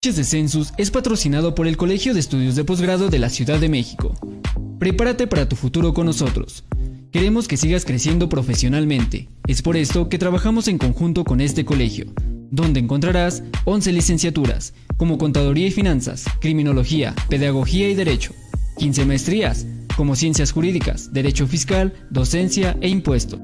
De Census es patrocinado por el Colegio de Estudios de Posgrado de la Ciudad de México. Prepárate para tu futuro con nosotros. Queremos que sigas creciendo profesionalmente. Es por esto que trabajamos en conjunto con este colegio, donde encontrarás 11 licenciaturas, como Contaduría y Finanzas, Criminología, Pedagogía y Derecho, 15 maestrías, como Ciencias Jurídicas, Derecho Fiscal, Docencia e Impuesto.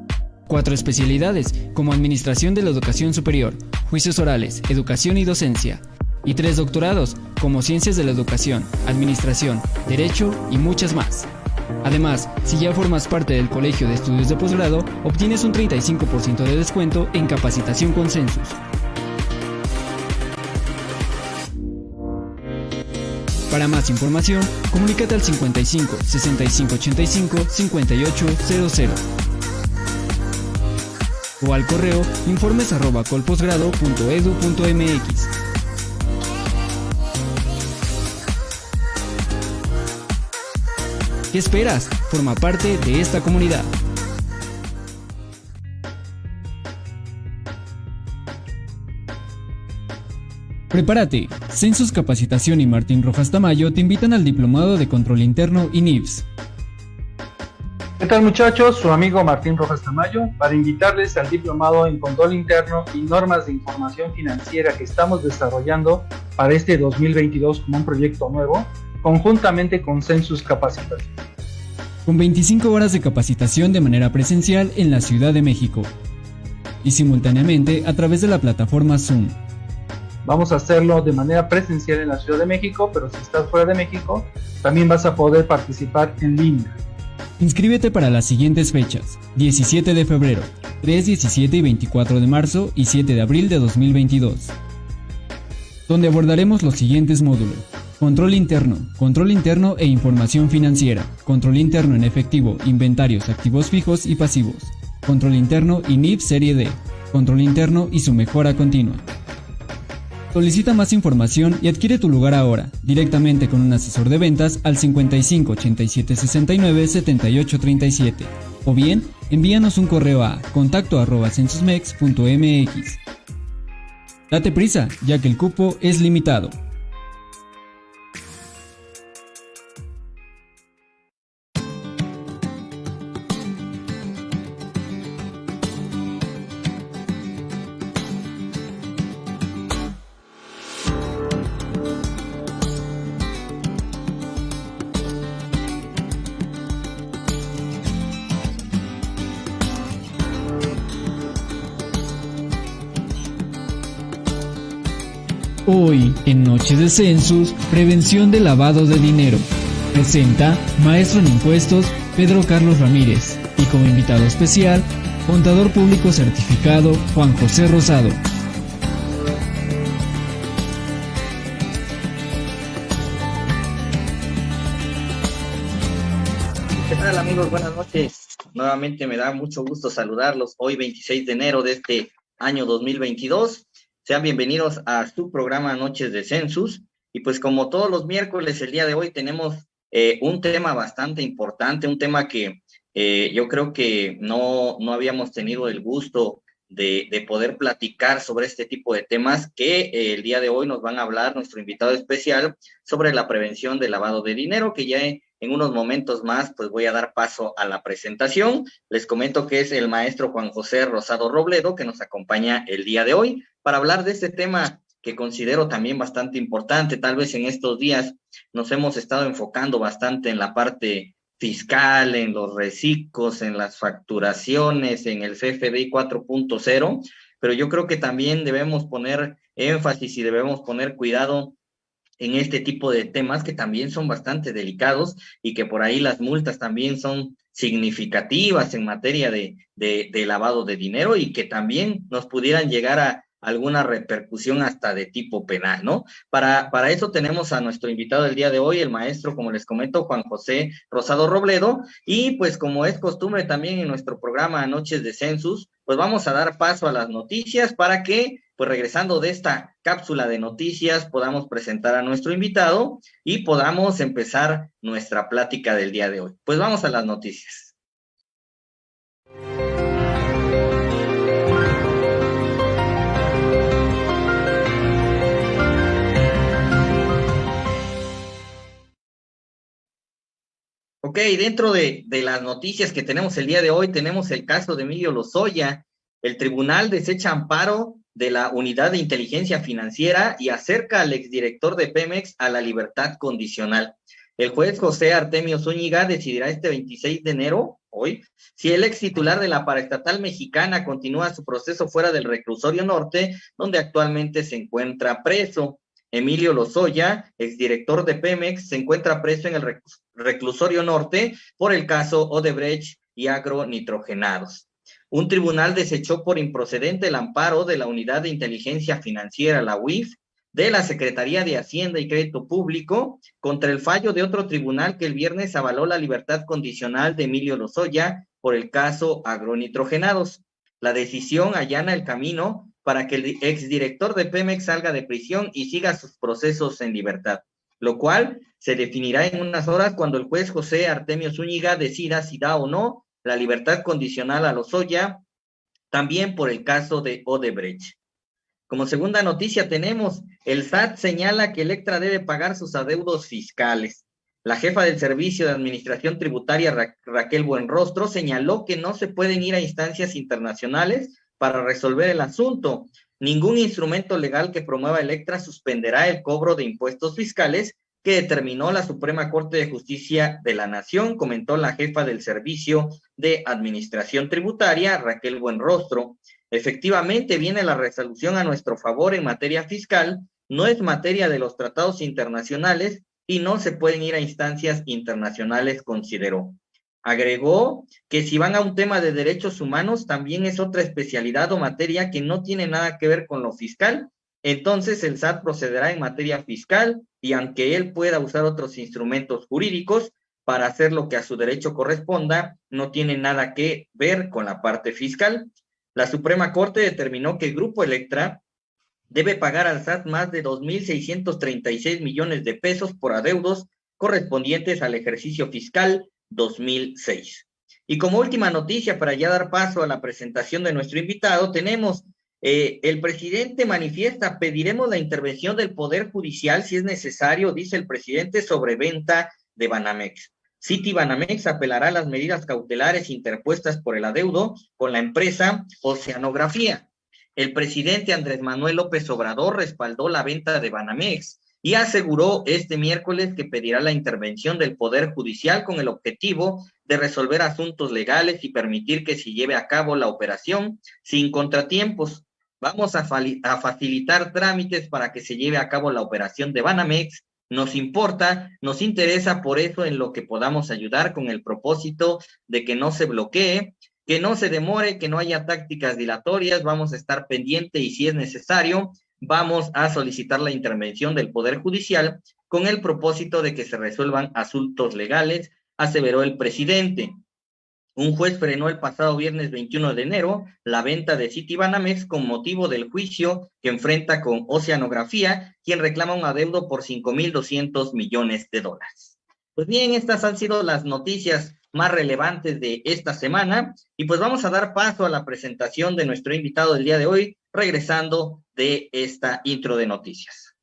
Cuatro especialidades, como Administración de la Educación Superior, Juicios Orales, Educación y Docencia, y tres doctorados, como Ciencias de la Educación, Administración, Derecho y muchas más. Además, si ya formas parte del Colegio de Estudios de Posgrado, obtienes un 35% de descuento en capacitación con Census. Para más información, comunícate al 55 65 85 5800 o al correo informes ¿Qué esperas? Forma parte de esta comunidad. Prepárate. Census Capacitación y Martín Rojas Tamayo te invitan al Diplomado de Control Interno y NIVS. ¿Qué tal muchachos? Su amigo Martín Rojas Tamayo para invitarles al Diplomado en Control Interno y Normas de Información Financiera que estamos desarrollando para este 2022 como un proyecto nuevo conjuntamente con Census Capacitación. Con 25 horas de capacitación de manera presencial en la Ciudad de México y simultáneamente a través de la plataforma Zoom. Vamos a hacerlo de manera presencial en la Ciudad de México, pero si estás fuera de México, también vas a poder participar en línea. Inscríbete para las siguientes fechas: 17 de febrero, 3, 17 y 24 de marzo y 7 de abril de 2022, donde abordaremos los siguientes módulos. Control interno, control interno e información financiera, control interno en efectivo, inventarios, activos fijos y pasivos, control interno y NIF Serie D, control interno y su mejora continua. Solicita más información y adquiere tu lugar ahora, directamente con un asesor de ventas al 55 87 69 78 37 o bien envíanos un correo a contacto arroba. Date prisa, ya que el cupo es limitado. Noches de Census, Prevención de Lavado de Dinero. Presenta Maestro en Impuestos Pedro Carlos Ramírez y como invitado especial, Contador Público Certificado Juan José Rosado. ¿Qué tal amigos? Buenas noches. Nuevamente me da mucho gusto saludarlos hoy 26 de enero de este año 2022 sean bienvenidos a su programa Noches de Census. Y pues como todos los miércoles, el día de hoy tenemos eh, un tema bastante importante, un tema que eh, yo creo que no, no habíamos tenido el gusto de, de, poder platicar sobre este tipo de temas que eh, el día de hoy nos van a hablar nuestro invitado especial sobre la prevención del lavado de dinero, que ya en unos momentos más, pues voy a dar paso a la presentación. Les comento que es el maestro Juan José Rosado Robledo, que nos acompaña el día de hoy para hablar de este tema que considero también bastante importante. Tal vez en estos días nos hemos estado enfocando bastante en la parte fiscal, en los reciclos, en las facturaciones, en el CFDI 4.0, pero yo creo que también debemos poner énfasis y debemos poner cuidado en este tipo de temas que también son bastante delicados y que por ahí las multas también son significativas en materia de, de, lavado de dinero y que también nos pudieran llegar a alguna repercusión hasta de tipo penal, ¿no? Para, para eso tenemos a nuestro invitado del día de hoy, el maestro, como les comento, Juan José Rosado Robledo, y pues como es costumbre también en nuestro programa Noches de Census, pues vamos a dar paso a las noticias para que pues regresando de esta cápsula de noticias, podamos presentar a nuestro invitado y podamos empezar nuestra plática del día de hoy. Pues vamos a las noticias. Ok, dentro de, las noticias que tenemos el día de hoy, tenemos el caso de Emilio Lozoya. El tribunal desecha amparo de la Unidad de Inteligencia Financiera y acerca al exdirector de Pemex a la libertad condicional. El juez José Artemio Zúñiga decidirá este 26 de enero, hoy, si el ex titular de la paraestatal mexicana continúa su proceso fuera del reclusorio norte, donde actualmente se encuentra preso. Emilio Lozoya, exdirector de Pemex, se encuentra preso en el reclusorio norte por el caso Odebrecht y agronitrogenados. Un tribunal desechó por improcedente el amparo de la Unidad de Inteligencia Financiera, la UIF, de la Secretaría de Hacienda y Crédito Público contra el fallo de otro tribunal que el viernes avaló la libertad condicional de Emilio Lozoya por el caso agronitrogenados. La decisión allana el camino para que el exdirector de Pemex salga de prisión y siga sus procesos en libertad, lo cual se definirá en unas horas cuando el juez José Artemio Zúñiga decida si da o no la libertad condicional a Lozoya, también por el caso de Odebrecht. Como segunda noticia tenemos, el SAT señala que Electra debe pagar sus adeudos fiscales. La jefa del Servicio de Administración Tributaria, Raquel Buenrostro, señaló que no se pueden ir a instancias internacionales para resolver el asunto. Ningún instrumento legal que promueva Electra suspenderá el cobro de impuestos fiscales que determinó la Suprema Corte de Justicia de la Nación, comentó la jefa del Servicio de Administración Tributaria, Raquel Buenrostro. Efectivamente, viene la resolución a nuestro favor en materia fiscal, no es materia de los tratados internacionales y no se pueden ir a instancias internacionales, consideró. Agregó que si van a un tema de derechos humanos, también es otra especialidad o materia que no tiene nada que ver con lo fiscal. Entonces el SAT procederá en materia fiscal y aunque él pueda usar otros instrumentos jurídicos para hacer lo que a su derecho corresponda, no tiene nada que ver con la parte fiscal. La Suprema Corte determinó que el Grupo Electra debe pagar al SAT más de 2.636 millones de pesos por adeudos correspondientes al ejercicio fiscal 2006. Y como última noticia, para ya dar paso a la presentación de nuestro invitado, tenemos eh, el presidente manifiesta, pediremos la intervención del Poder Judicial si es necesario, dice el presidente, sobre venta de Banamex. City Banamex apelará a las medidas cautelares interpuestas por el adeudo con la empresa Oceanografía. El presidente Andrés Manuel López Obrador respaldó la venta de Banamex y aseguró este miércoles que pedirá la intervención del Poder Judicial con el objetivo de resolver asuntos legales y permitir que se lleve a cabo la operación sin contratiempos. Vamos a, facilitar trámites para que se lleve a cabo la operación de Banamex. Nos importa, nos interesa por eso en lo que podamos ayudar con el propósito de que no se bloquee, que no se demore, que no haya tácticas dilatorias. Vamos a estar pendiente y si es necesario, vamos a solicitar la intervención del Poder Judicial con el propósito de que se resuelvan asuntos legales, aseveró el presidente. Un juez frenó el pasado viernes 21 de enero la venta de Citibanamex con motivo del juicio que enfrenta con Oceanografía, quien reclama un adeudo por 5.200 millones de dólares. Pues bien, estas han sido las noticias más relevantes de esta semana y pues vamos a dar paso a la presentación de nuestro invitado del día de hoy, regresando de esta intro de noticias.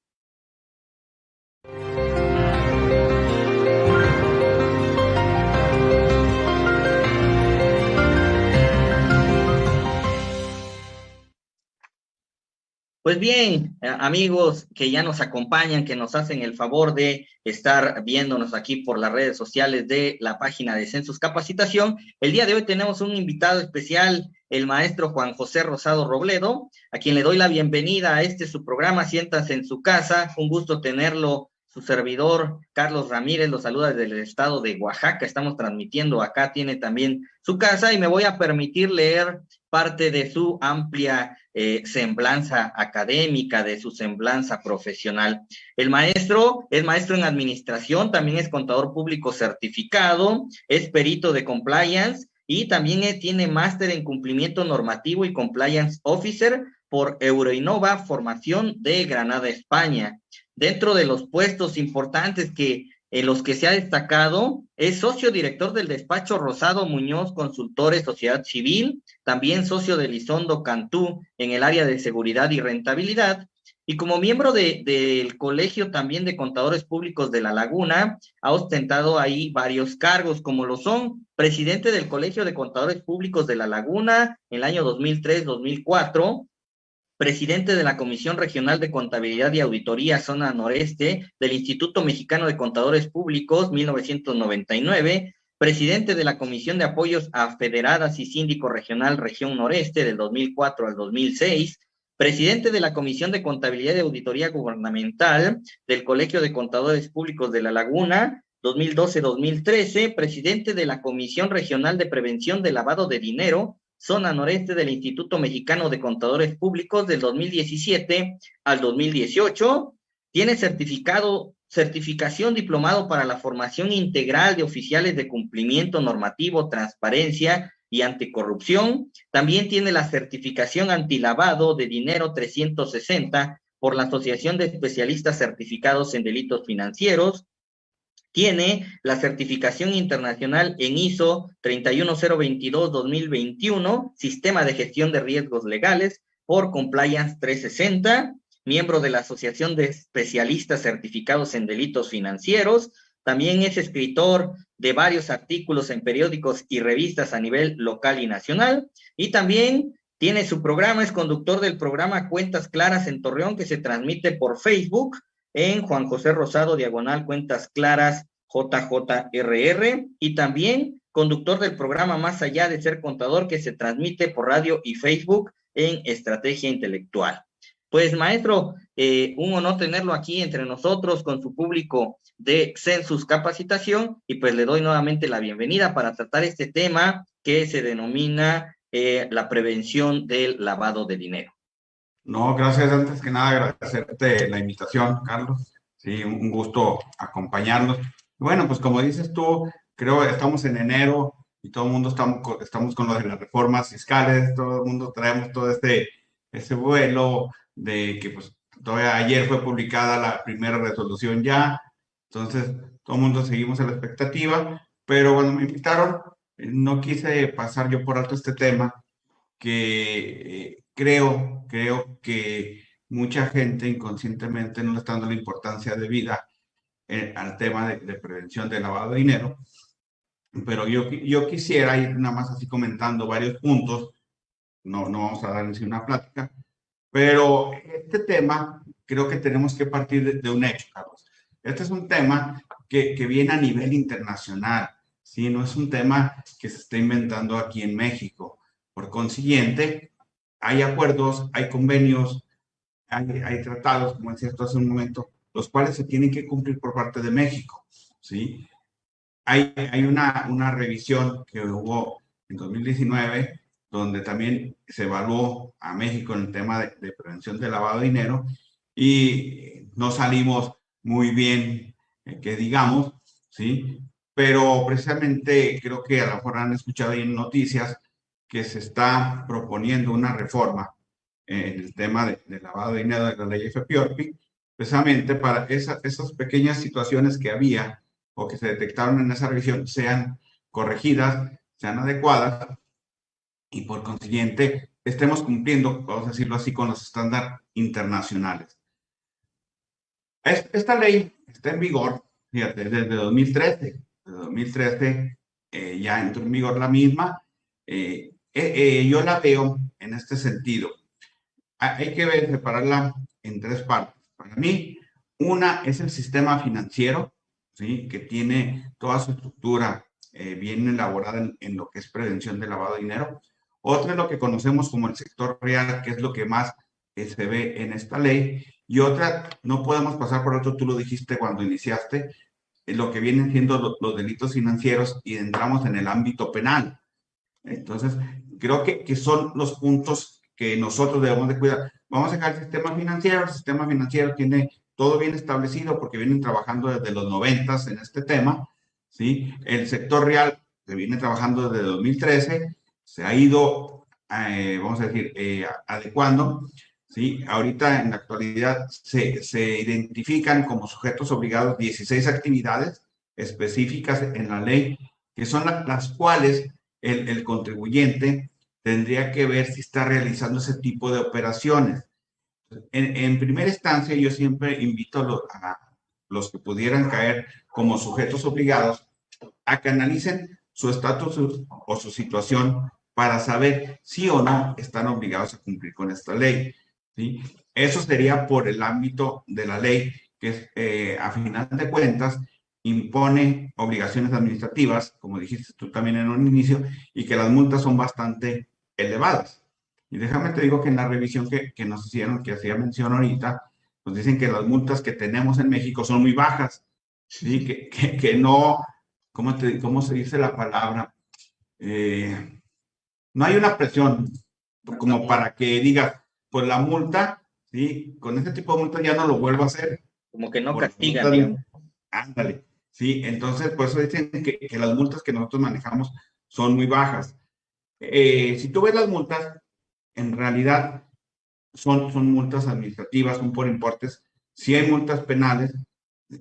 Pues bien, eh, amigos que ya nos acompañan, que nos hacen el favor de estar viéndonos aquí por las redes sociales de la página de Census Capacitación, el día de hoy tenemos un invitado especial, el maestro Juan José Rosado Robledo, a quien le doy la bienvenida a este su programa, siéntanse en su casa, un gusto tenerlo su servidor Carlos Ramírez los saluda desde el estado de Oaxaca. Estamos transmitiendo acá, tiene también su casa y me voy a permitir leer parte de su amplia eh, semblanza académica, de su semblanza profesional. El maestro es maestro en administración, también es contador público certificado, es perito de compliance y también tiene máster en cumplimiento normativo y compliance officer por Euroinnova, formación de Granada, España. Dentro de los puestos importantes que en los que se ha destacado, es socio director del despacho Rosado Muñoz Consultores Sociedad Civil, también socio de Lizondo Cantú en el área de seguridad y rentabilidad, y como miembro del Colegio también de Contadores Públicos de La Laguna, ha ostentado ahí varios cargos, como lo son presidente del Colegio de Contadores Públicos de La Laguna en el año 2003-2004, presidente de la Comisión Regional de Contabilidad y Auditoría Zona Noreste del Instituto Mexicano de Contadores Públicos 1999, presidente de la Comisión de Apoyos a Federadas y Síndico Regional Región Noreste del 2004 al 2006, presidente de la Comisión de Contabilidad y Auditoría Gubernamental del Colegio de Contadores Públicos de La Laguna, 2012-2013, presidente de la Comisión Regional de Prevención de Lavado de Dinero, zona noreste del Instituto Mexicano de Contadores Públicos del 2017 al 2018, tiene certificado, certificación diplomado para la formación integral de oficiales de cumplimiento normativo, transparencia y anticorrupción. También tiene la certificación antilavado de dinero 360 por la Asociación de Especialistas Certificados en Delitos Financieros. Tiene la certificación internacional en ISO 31022-2021, Sistema de Gestión de Riesgos Legales por Compliance 360, miembro de la Asociación de Especialistas Certificados en Delitos Financieros, también es escritor de varios artículos en periódicos y revistas a nivel local y nacional. Y también tiene su programa, es conductor del programa Cuentas Claras en Torreón, que se transmite por Facebook en Juan José Rosado, diagonal Cuentas Claras JJRR. Y también conductor del programa Más allá de ser contador, que se transmite por radio y Facebook en Estrategia Intelectual. Pues maestro, eh, un honor tenerlo aquí entre nosotros con su público de Census Capacitación y pues le doy nuevamente la bienvenida para tratar este tema que se denomina eh, la prevención del lavado de dinero. No, gracias. Antes que nada, agradecerte la invitación, Carlos. Sí, un gusto acompañarnos. Bueno, pues como dices tú, creo que estamos en enero y todo el mundo estamos, estamos con lo de las reformas fiscales, todo el mundo traemos todo este, ese vuelo de que pues todavía ayer fue publicada la primera resolución ya, entonces todo el mundo seguimos a la expectativa, pero cuando me invitaron, eh, no quise pasar yo por alto este tema, que eh, creo, creo que mucha gente inconscientemente no le está dando la importancia de vida eh, al tema de, de, prevención de lavado de dinero, pero yo, yo quisiera ir nada más así comentando varios puntos, no, no vamos a dar en sí una plática, pero este tema creo que tenemos que partir de, un hecho, Carlos. Este es un tema que, que, viene a nivel internacional, ¿sí? No es un tema que se está inventando aquí en México. Por consiguiente, hay acuerdos, hay convenios, hay, hay tratados, como decía hace un momento, los cuales se tienen que cumplir por parte de México, ¿sí? Hay, hay una, una revisión que hubo en 2019 donde también se evaluó a México en el tema de, prevención de lavado de dinero y no salimos muy bien, eh, que digamos, ¿sí? Pero precisamente creo que a lo mejor han escuchado en noticias que se está proponiendo una reforma en el tema de, lavado de dinero de la ley FPORPI, precisamente para esas pequeñas situaciones que había o que se detectaron en esa revisión sean corregidas, sean adecuadas y por consiguiente estemos cumpliendo, vamos a decirlo así, con los estándares internacionales. Esta ley está en vigor, fíjate, desde 2013. Desde 2013 eh, ya entró en vigor la misma. Eh, eh, yo la veo en este sentido. Hay que separarla en tres partes. Para mí, una es el sistema financiero, ¿sí? que tiene toda su estructura bien elaborada en, lo que es prevención de lavado de dinero. Otra es lo que conocemos como el sector real, que es lo que más eh, se ve en esta ley. Y otra, no podemos pasar por otro, tú lo dijiste cuando iniciaste, eh, lo que vienen siendo los delitos financieros y entramos en el ámbito penal. Entonces, creo que, que son los puntos que nosotros debemos de cuidar. Vamos a dejar el sistema financiero. El sistema financiero tiene todo bien establecido porque vienen trabajando desde los noventas en este tema. ¿sí? El sector real se viene trabajando desde 2013 se ha ido, eh, vamos a decir, eh, adecuando. ¿sí? Ahorita en la actualidad se, se, identifican como sujetos obligados 16 actividades específicas en la ley, que son las cuales el, contribuyente tendría que ver si está realizando ese tipo de operaciones. en, primera instancia, yo siempre invito a los, que pudieran caer como sujetos obligados a que analicen su estatus o su situación para saber si o no están obligados a cumplir con esta ley. ¿sí? Eso sería por el ámbito de la ley, que eh, a final de cuentas impone obligaciones administrativas, como dijiste tú también en un inicio, y que las multas son bastante elevadas. Y déjame te digo que en la revisión que, que nos hicieron, que hacía mención ahorita, nos dicen que las multas que tenemos en México son muy bajas, ¿sí? que, que, que no, ¿cómo, te, ¿cómo se dice la palabra? Eh, no hay una presión como para que digas, pues la multa, ¿sí? Con este tipo de multa ya no lo vuelvo a hacer. Como que no castigan. Ándale. Sí, entonces por eso dicen que, que, las multas que nosotros manejamos son muy bajas. Eh, si tú ves las multas, en realidad son, son multas administrativas, son por importes. Sí hay multas penales,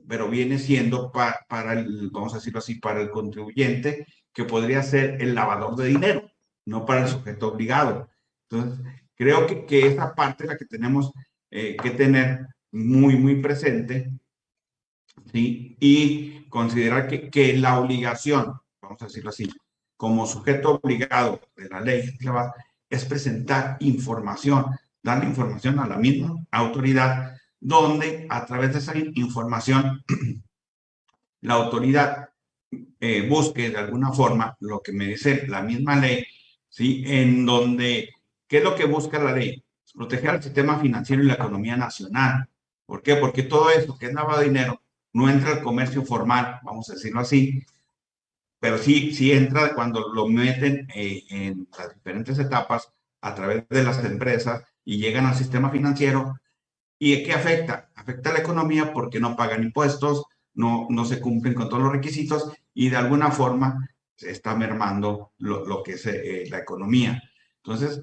pero viene siendo para el, vamos a decirlo así, para el contribuyente, que podría ser el lavador de dinero, no para el sujeto obligado. Entonces, creo que, que esa parte es la que tenemos eh, que tener muy, muy presente, ¿sí? Y considerar que, que la obligación, vamos a decirlo así, como sujeto obligado de la ley es presentar información, darle información a la misma autoridad, donde a través de esa información la autoridad eh, busque de alguna forma lo que me dice la misma ley, ¿sí? En donde, ¿qué es lo que busca la ley? Proteger el sistema financiero y la economía nacional. ¿Por qué? Porque todo esto que es lavado dinero no entra al comercio formal, vamos a decirlo así, pero sí, sí entra cuando lo meten eh, en las diferentes etapas a través de las empresas y llegan al sistema financiero. ¿Y qué afecta? Afecta a la economía porque no pagan impuestos, no, no se cumplen con todos los requisitos y de alguna forma se está mermando lo, lo que es eh, la economía. Entonces,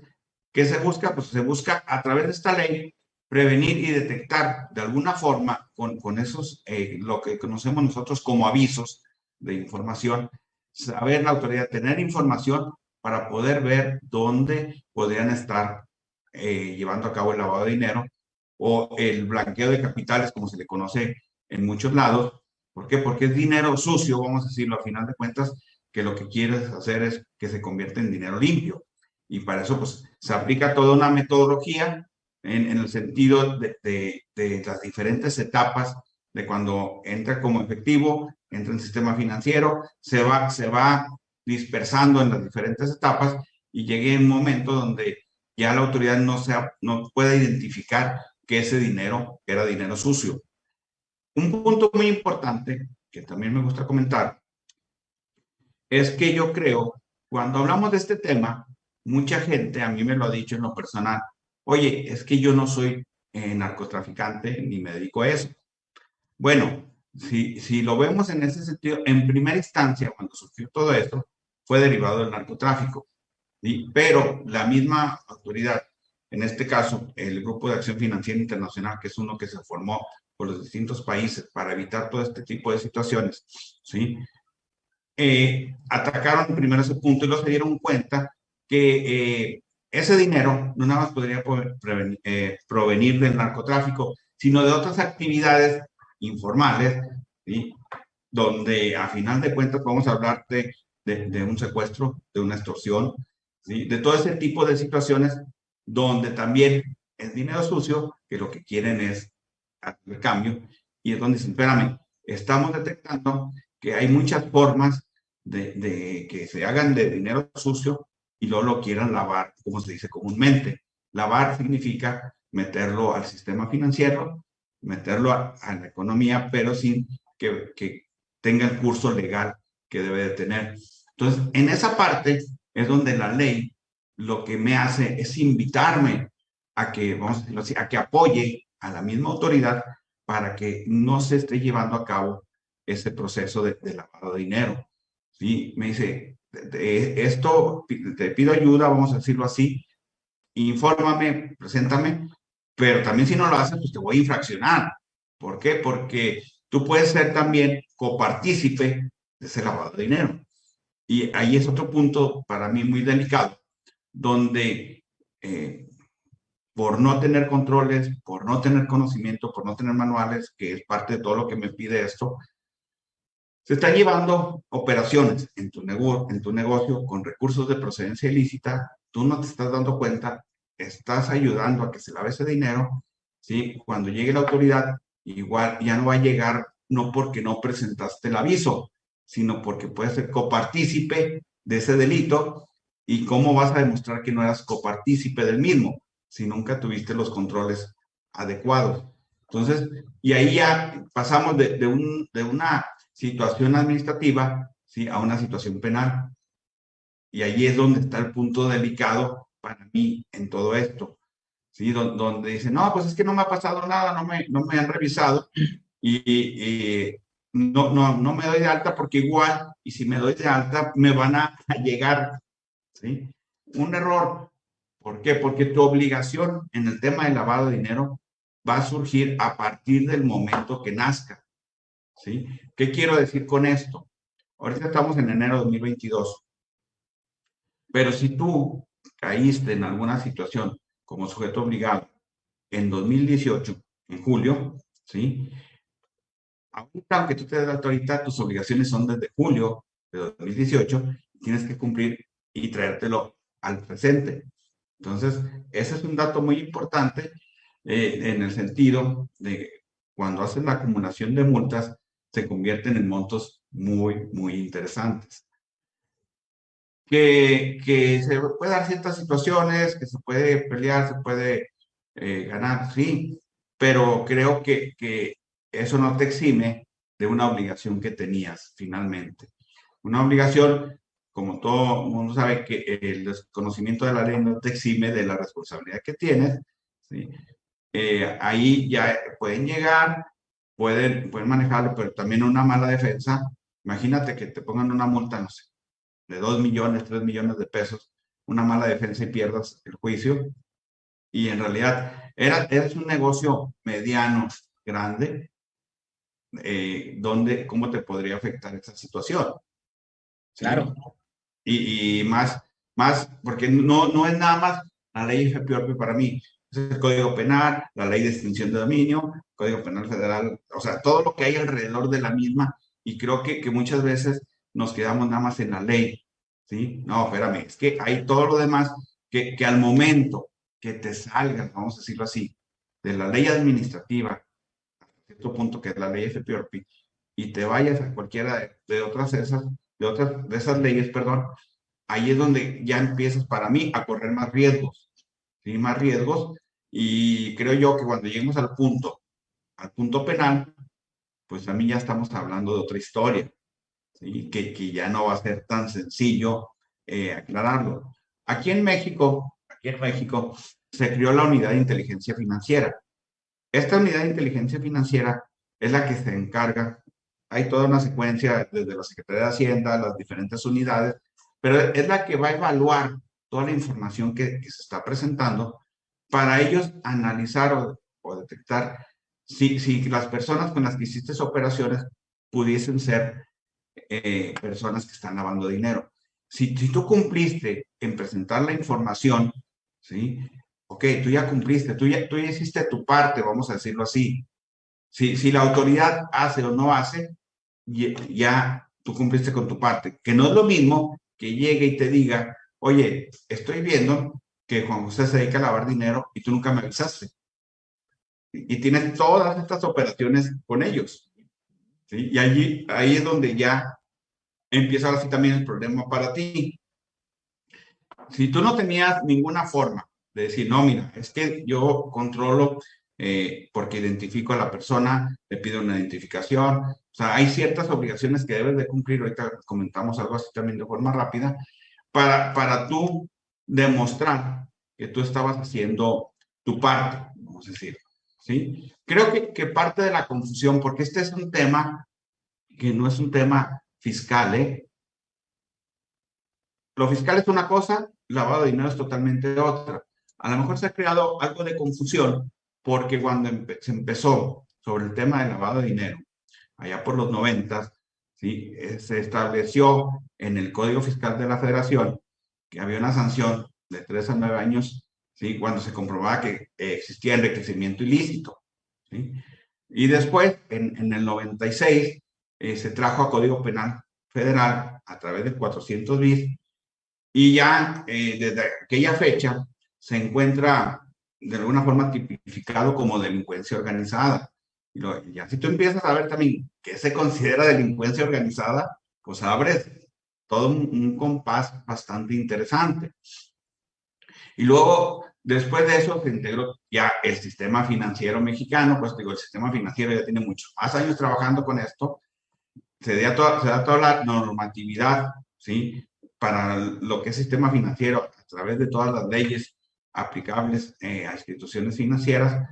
¿qué se busca? Pues se busca a través de esta ley prevenir y detectar de alguna forma con, con esos, eh, lo que conocemos nosotros como avisos de información, saber la autoridad, tener información para poder ver dónde podrían estar eh, llevando a cabo el lavado de dinero o el blanqueo de capitales, como se le conoce en muchos lados. ¿Por qué? Porque es dinero sucio, vamos a decirlo, a final de cuentas, que lo que quieres hacer es que se convierta en dinero limpio. Y para eso, pues, se aplica toda una metodología en, el sentido de, las diferentes etapas de cuando entra como efectivo, entra en el sistema financiero, se va, se va dispersando en las diferentes etapas y llegue un momento donde ya la autoridad no, sea, no pueda identificar que ese dinero era dinero sucio. Un punto muy importante que también me gusta comentar es que yo creo, cuando hablamos de este tema, mucha gente a mí me lo ha dicho en lo personal, oye, es que yo no soy eh, narcotraficante ni me dedico a eso. Bueno, si, si lo vemos en ese sentido, en primera instancia, cuando surgió todo esto, fue derivado del narcotráfico. Pero la misma autoridad, en este caso, el Grupo de Acción Financiera Internacional, que es uno que se formó por los distintos países para evitar todo este tipo de situaciones, ¿sí? Eh, atacaron primero ese punto y luego se dieron cuenta que eh, ese dinero no nada más podría prevenir, eh, provenir del narcotráfico, sino de otras actividades informales, donde a final de cuentas vamos a hablar de, un secuestro, de una extorsión, de todo ese tipo de situaciones donde también es dinero sucio que lo que quieren es hacer cambio y es donde, espérame, estamos detectando que hay muchas formas de, que se hagan de dinero sucio y luego lo quieran lavar, como se dice comúnmente. Lavar significa meterlo al sistema financiero meterlo a, la economía, pero sin que, tenga el curso legal que debe de tener. Entonces, en esa parte es donde la ley lo que me hace es invitarme a que, vamos a decirlo así, a que apoye a la misma autoridad para que no se esté llevando a cabo ese proceso de, de lavado de dinero. ¿Sí? Me dice, esto, te pido ayuda, vamos a decirlo así, infórmame, preséntame, pero también si no lo haces, pues te voy a infraccionar. ¿Por qué? Porque tú puedes ser también copartícipe de ese lavado de dinero. Y ahí es otro punto para mí muy delicado, donde eh, por no tener controles, por no tener conocimiento, por no tener manuales, que es parte de todo lo que me pide esto, se están llevando operaciones en tu, negocio con recursos de procedencia ilícita, tú no te estás dando cuenta, estás ayudando a que se lave ese dinero, ¿sí? Cuando llegue la autoridad, igual ya no va a llegar, no porque no presentaste el aviso, sino porque puedes ser copartícipe de ese delito y cómo vas a demostrar que no eras copartícipe del mismo si nunca tuviste los controles adecuados. Entonces, y ahí ya pasamos de, un, de una situación administrativa ¿sí? a una situación penal. Y ahí es donde está el punto delicado para mí en todo esto. ¿sí? Donde, dicen, no, pues es que no me ha pasado nada, no me, no me han revisado y, no, no, no me doy de alta porque igual, y si me doy de alta, me van a, llegar. ¿sí? Un error. ¿Por qué? Porque tu obligación en el tema de lavado de dinero va a surgir a partir del momento que nazca. ¿sí? ¿Qué quiero decir con esto? Ahorita estamos en enero de 2022, pero si tú caíste en alguna situación como sujeto obligado en 2018, en julio, ¿sí? Ahorita, aunque tú te des la autoridad, tus obligaciones son desde julio de 2018, tienes que cumplir y traértelo al presente. Entonces, ese es un dato muy importante eh, en el sentido de cuando haces la acumulación de multas, se convierten en montos muy, muy interesantes. Que, que se puede dar ciertas situaciones, que se puede pelear, se puede eh, ganar, sí, pero creo que, que eso no te exime de una obligación que tenías finalmente. Una obligación, como todo mundo sabe, que el desconocimiento de la ley no te exime de la responsabilidad que tienes. ¿sí? Eh, ahí ya pueden llegar pueden, pueden manejarlo, pero también una mala defensa. Imagínate que te pongan una multa, no sé, de 2 millones, 3 millones de pesos, una mala defensa y pierdas el juicio. Y en realidad era, es un negocio mediano, grande, eh, donde, ¿cómo te podría afectar esa situación? Claro. Y, y, más, más, porque no, no es nada más la ley FPOP para mí, es el Código Penal, la Ley de Extinción de Dominio, Código Penal Federal, o sea, todo lo que hay alrededor de la misma, y creo que, que muchas veces nos quedamos nada más en la ley, ¿sí? No, espérame, es que hay todo lo demás que, que al momento que te salgan, vamos a decirlo así, de la ley administrativa, a cierto punto que es la ley FPRP, y te vayas a cualquiera de, de otras esas, de otras de esas leyes, perdón, ahí es donde ya empiezas para mí a correr más riesgos, ¿sí? Más riesgos, y creo yo que cuando lleguemos al punto al punto penal, pues mí ya estamos hablando de otra historia, ¿sí? que, que ya no va a ser tan sencillo eh, aclararlo. Aquí en México, aquí en México, se creó la unidad de inteligencia financiera. Esta unidad de inteligencia financiera es la que se encarga, hay toda una secuencia desde la Secretaría de Hacienda, las diferentes unidades, pero es la que va a evaluar toda la información que, se está presentando para ellos analizar o detectar si, si las personas con las que hiciste operaciones pudiesen ser eh, personas que están lavando dinero. Si, si tú cumpliste en presentar la información, ¿sí? Ok, tú ya cumpliste, tú ya, tú ya hiciste tu parte, vamos a decirlo así. Si, si la autoridad hace o no hace, ya tú cumpliste con tu parte. Que no es lo mismo que llegue y te diga, oye, estoy viendo que Juan José se dedica a lavar dinero y tú nunca me avisaste y tienes todas estas operaciones con ellos. ¿sí? Y allí, ahí es donde ya empieza así también el problema para ti. Si tú no tenías ninguna forma de decir, no, mira, es que yo controlo eh, porque identifico a la persona, le pido una identificación, o sea, hay ciertas obligaciones que debes de cumplir, ahorita comentamos algo así también de forma rápida, para, para tú demostrar que tú estabas haciendo tu parte, vamos a decir. ¿Sí? Creo que, que parte de la confusión, porque este es un tema que no es un tema fiscal, ¿eh? Lo fiscal es una cosa, lavado de dinero es totalmente otra. A lo mejor se ha creado algo de confusión porque cuando se empezó sobre el tema del lavado de dinero, allá por los noventas, ¿sí? Eh, se estableció en el Código Fiscal de la Federación que había una sanción de tres a nueve años ¿sí? cuando se comprobaba que existía enriquecimiento ilícito. ¿sí? Y después, en, en el 96, eh, se trajo a Código Penal Federal a través del 400 bis y ya eh, desde aquella fecha se encuentra de alguna forma tipificado como delincuencia organizada. Y, lo, ya si tú empiezas a ver también qué se considera delincuencia organizada, pues abres todo un compás bastante interesante. Y luego, después de eso, se integró ya el sistema financiero mexicano, pues digo, el sistema financiero ya tiene muchos más años trabajando con esto, se da toda, se da toda la normatividad, ¿sí? Para lo que es sistema financiero, a través de todas las leyes aplicables eh, a instituciones financieras,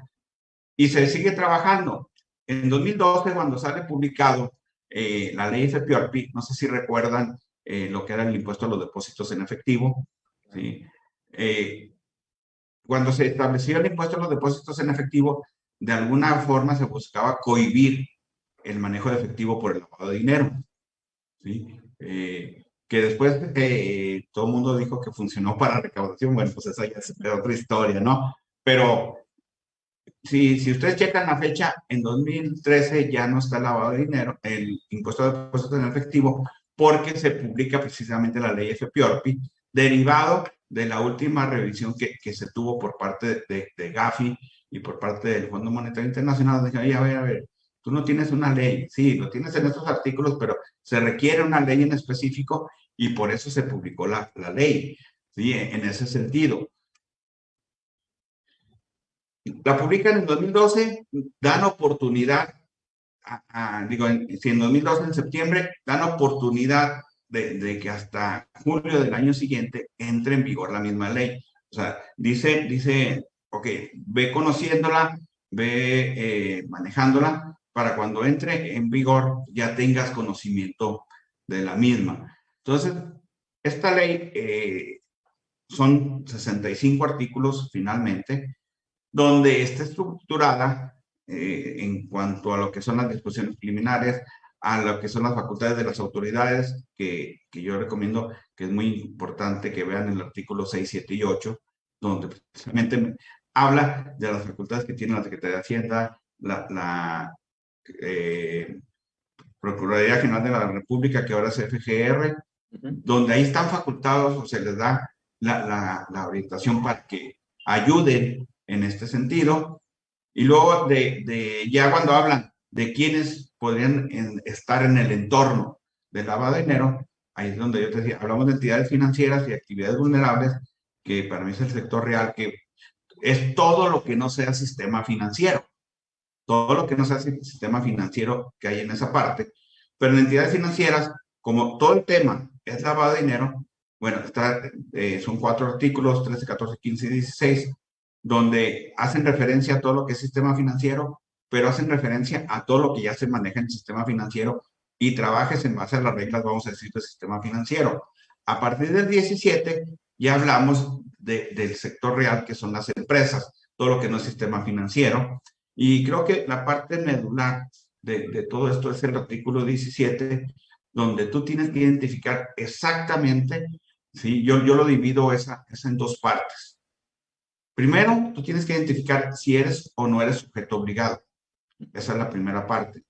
y se sigue trabajando. En 2012, cuando sale publicado eh, la ley FPORPI, no sé si recuerdan eh, lo que era el impuesto a los depósitos en efectivo, ¿sí? Cuando se estableció el impuesto a los depósitos en efectivo, de alguna forma se buscaba cohibir el manejo de efectivo por el lavado de dinero. ¿sí? Eh, que después eh, todo el mundo dijo que funcionó para recaudación, bueno, pues esa ya es otra historia, ¿no? Pero si, si ustedes checan la fecha, en 2013 ya no está lavado de dinero, el impuesto de depósitos en efectivo, porque se publica precisamente la ley FPORPI, derivado de la última revisión que, que se tuvo por parte de, de, Gafi y por parte del Fondo Monetario Internacional. Dije, a ver, a ver, Tú no tienes una ley, sí, lo tienes en estos artículos, pero se requiere una ley en específico y por eso se publicó la, la ley, ¿sí? En ese sentido. La publican en 2012, dan oportunidad, digo, en, si en 2012, en septiembre, dan oportunidad de, que hasta julio del año siguiente entre en vigor la misma ley. O sea, dice, dice, ok, ve conociéndola, ve eh, manejándola, para cuando entre en vigor ya tengas conocimiento de la misma. Entonces, esta ley eh, son 65 artículos finalmente, donde está estructurada eh, en cuanto a lo que son las disposiciones preliminares, a lo que son las facultades de las autoridades, que, que yo recomiendo que es muy importante que vean el artículo 6, 7 y 8, donde precisamente habla de las facultades que tiene la Secretaría de Hacienda, la, la eh, Procuraduría General de la República, que ahora es FGR, donde ahí están facultados o se les da la, la, orientación para que ayuden en este sentido. Y luego de, de ya cuando hablan de quienes podrían estar en el entorno del lavado de dinero, ahí es donde yo te decía, hablamos de entidades financieras y actividades vulnerables, que para mí es el sector real, que es todo lo que no sea sistema financiero todo lo que hace el sistema financiero que hay en esa parte. Pero en entidades financieras, como todo el tema es lavado de dinero, bueno, está, eh, son cuatro artículos, 13, 14, 15 y 16, donde hacen referencia a todo lo que es sistema financiero, pero hacen referencia a todo lo que ya se maneja en el sistema financiero y trabajes en base a las reglas, vamos a decir, del sistema financiero. A partir del 17 ya hablamos de, del sector real, que son las empresas, todo lo que no es sistema financiero, y creo que la parte medular de, de, todo esto es el artículo 17, donde tú tienes que identificar exactamente, ¿sí? yo, yo lo divido esa, esa en dos partes. Primero, tú tienes que identificar si eres o no eres sujeto obligado. Esa es la primera parte.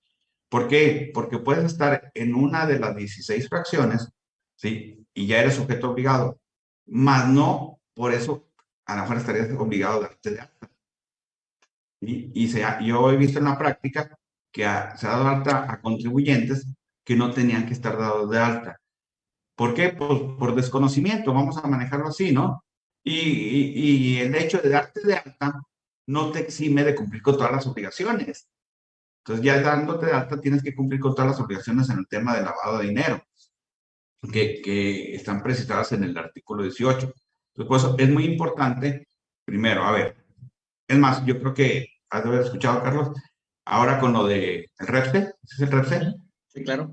¿Por qué? Porque puedes estar en una de las 16 fracciones, ¿sí? Y ya eres sujeto obligado, más no, por eso a lo mejor estarías obligado a darte de alta. Y, se yo he visto en la práctica que se ha dado alta a contribuyentes que no tenían que estar dados de alta. ¿Por qué? Pues por desconocimiento, vamos a manejarlo así, ¿no? Y, y, el hecho de darte de alta no te exime de cumplir con todas las obligaciones. Entonces, ya dándote de alta, tienes que cumplir con todas las obligaciones en el tema de lavado de dinero, que, que están precisadas en el artículo 18. Entonces, es muy importante, primero, a ver, es más, yo creo que has de haber escuchado, Carlos, ahora con lo de el REPSE, ¿es el REPSE? Sí, claro.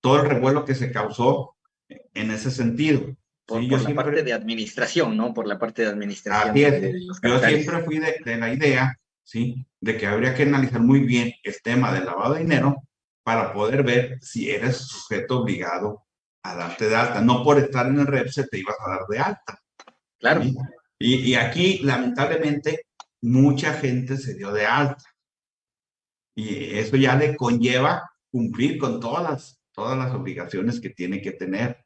Todo el revuelo que se causó en ese sentido. Por, sí, por la parte de administración, ¿no? Por la parte de administración. Así es. yo siempre fui de, de, la idea, ¿sí? De que habría que analizar muy bien el tema del lavado de dinero para poder ver si eres sujeto obligado a darte de alta. No por estar en el REPSE te ibas a dar de alta. Claro. ¿sí? Y, aquí, lamentablemente, mucha gente se dio de alta. Y eso ya le conlleva cumplir con todas, todas las obligaciones que tiene que tener.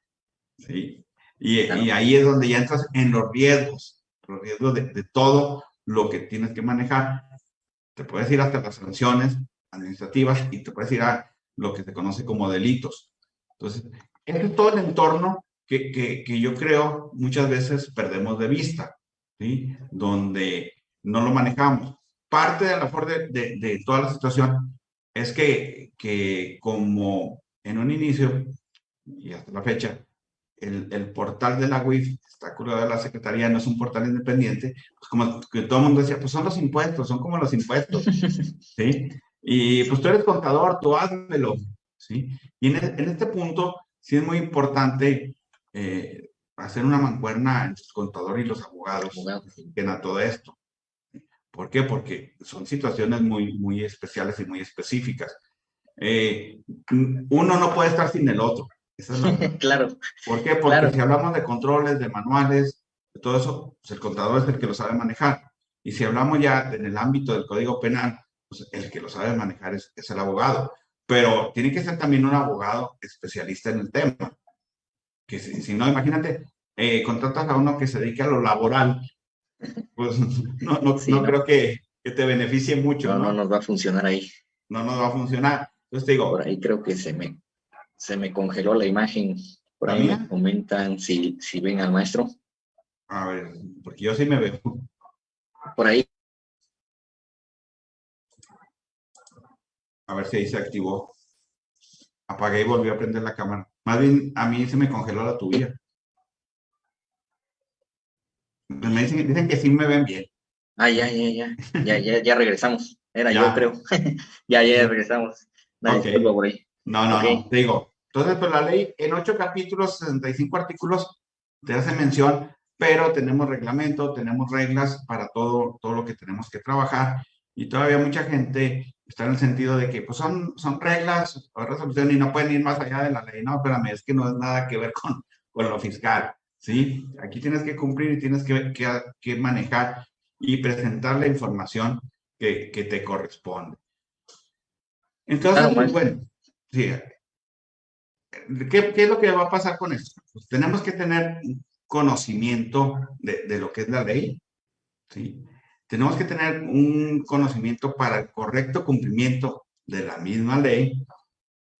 ¿sí? Y, y ahí es donde ya entras en los riesgos, los riesgos de, de todo lo que tienes que manejar. Te puedes ir hasta las sanciones administrativas y te puedes ir a lo que se conoce como delitos. Entonces, es todo el entorno que, que, que yo creo muchas veces perdemos de vista, ¿sí? Donde no lo manejamos. Parte de la de, de, de toda la situación es que, que como en un inicio y hasta la fecha, el, el, portal de la WIF, está curado de la Secretaría, no es un portal independiente, pues como que todo el mundo decía, pues son los impuestos, son como los impuestos, ¿sí? Y pues tú eres contador, tú házmelo, ¿sí? Y en, en este punto sí es muy importante eh, hacer una mancuerna entre el contador y los abogados en todo esto. ¿Por qué? Porque son situaciones muy, muy especiales y muy específicas. Eh, uno no puede estar sin el otro. claro. ¿Por qué? Porque si hablamos de controles, de manuales, de todo eso, pues el contador es el que lo sabe manejar. Y si hablamos ya en el ámbito del Código Penal, pues el que lo sabe manejar es, es el abogado. Pero tiene que ser también un abogado especialista en el tema. Que si, si no, imagínate, eh, contratas a uno que se dedique a lo laboral, pues no, no, no, creo que, que, te beneficie mucho. No, no, nos va a funcionar ahí. No nos va a funcionar. Entonces te digo. Por ahí creo que se me, se me congeló la imagen. Por ahí me comentan si, si ven al maestro. A ver, porque yo sí me veo. Por ahí. A ver si ahí se activó. Apagué y volví a prender la cámara. Más bien, a mí se me congeló la tuya. Me dicen, dicen que sí me ven bien. Ah, ya, ya, ya. Ya, ya, ya regresamos. Era yo, creo. ya, ya regresamos. Nadie por ahí. No, no, no. digo, entonces, pues la ley en ocho capítulos, 65 artículos, te hace mención, pero tenemos reglamento, tenemos reglas para todo, todo lo que tenemos que trabajar y todavía mucha gente está en el sentido de que pues son, son reglas o resolución y no pueden ir más allá de la ley. No, espérame, es que no es nada que ver con, con lo fiscal, ¿sí? Aquí tienes que cumplir y tienes que, que, que manejar y presentar la información que, que te corresponde. Entonces, ah, pues, bueno, sí, ¿Qué, ¿Qué, es lo que va a pasar con esto? Pues tenemos que tener conocimiento de, de, lo que es la ley, ¿sí? Tenemos que tener un conocimiento para el correcto cumplimiento de la misma ley,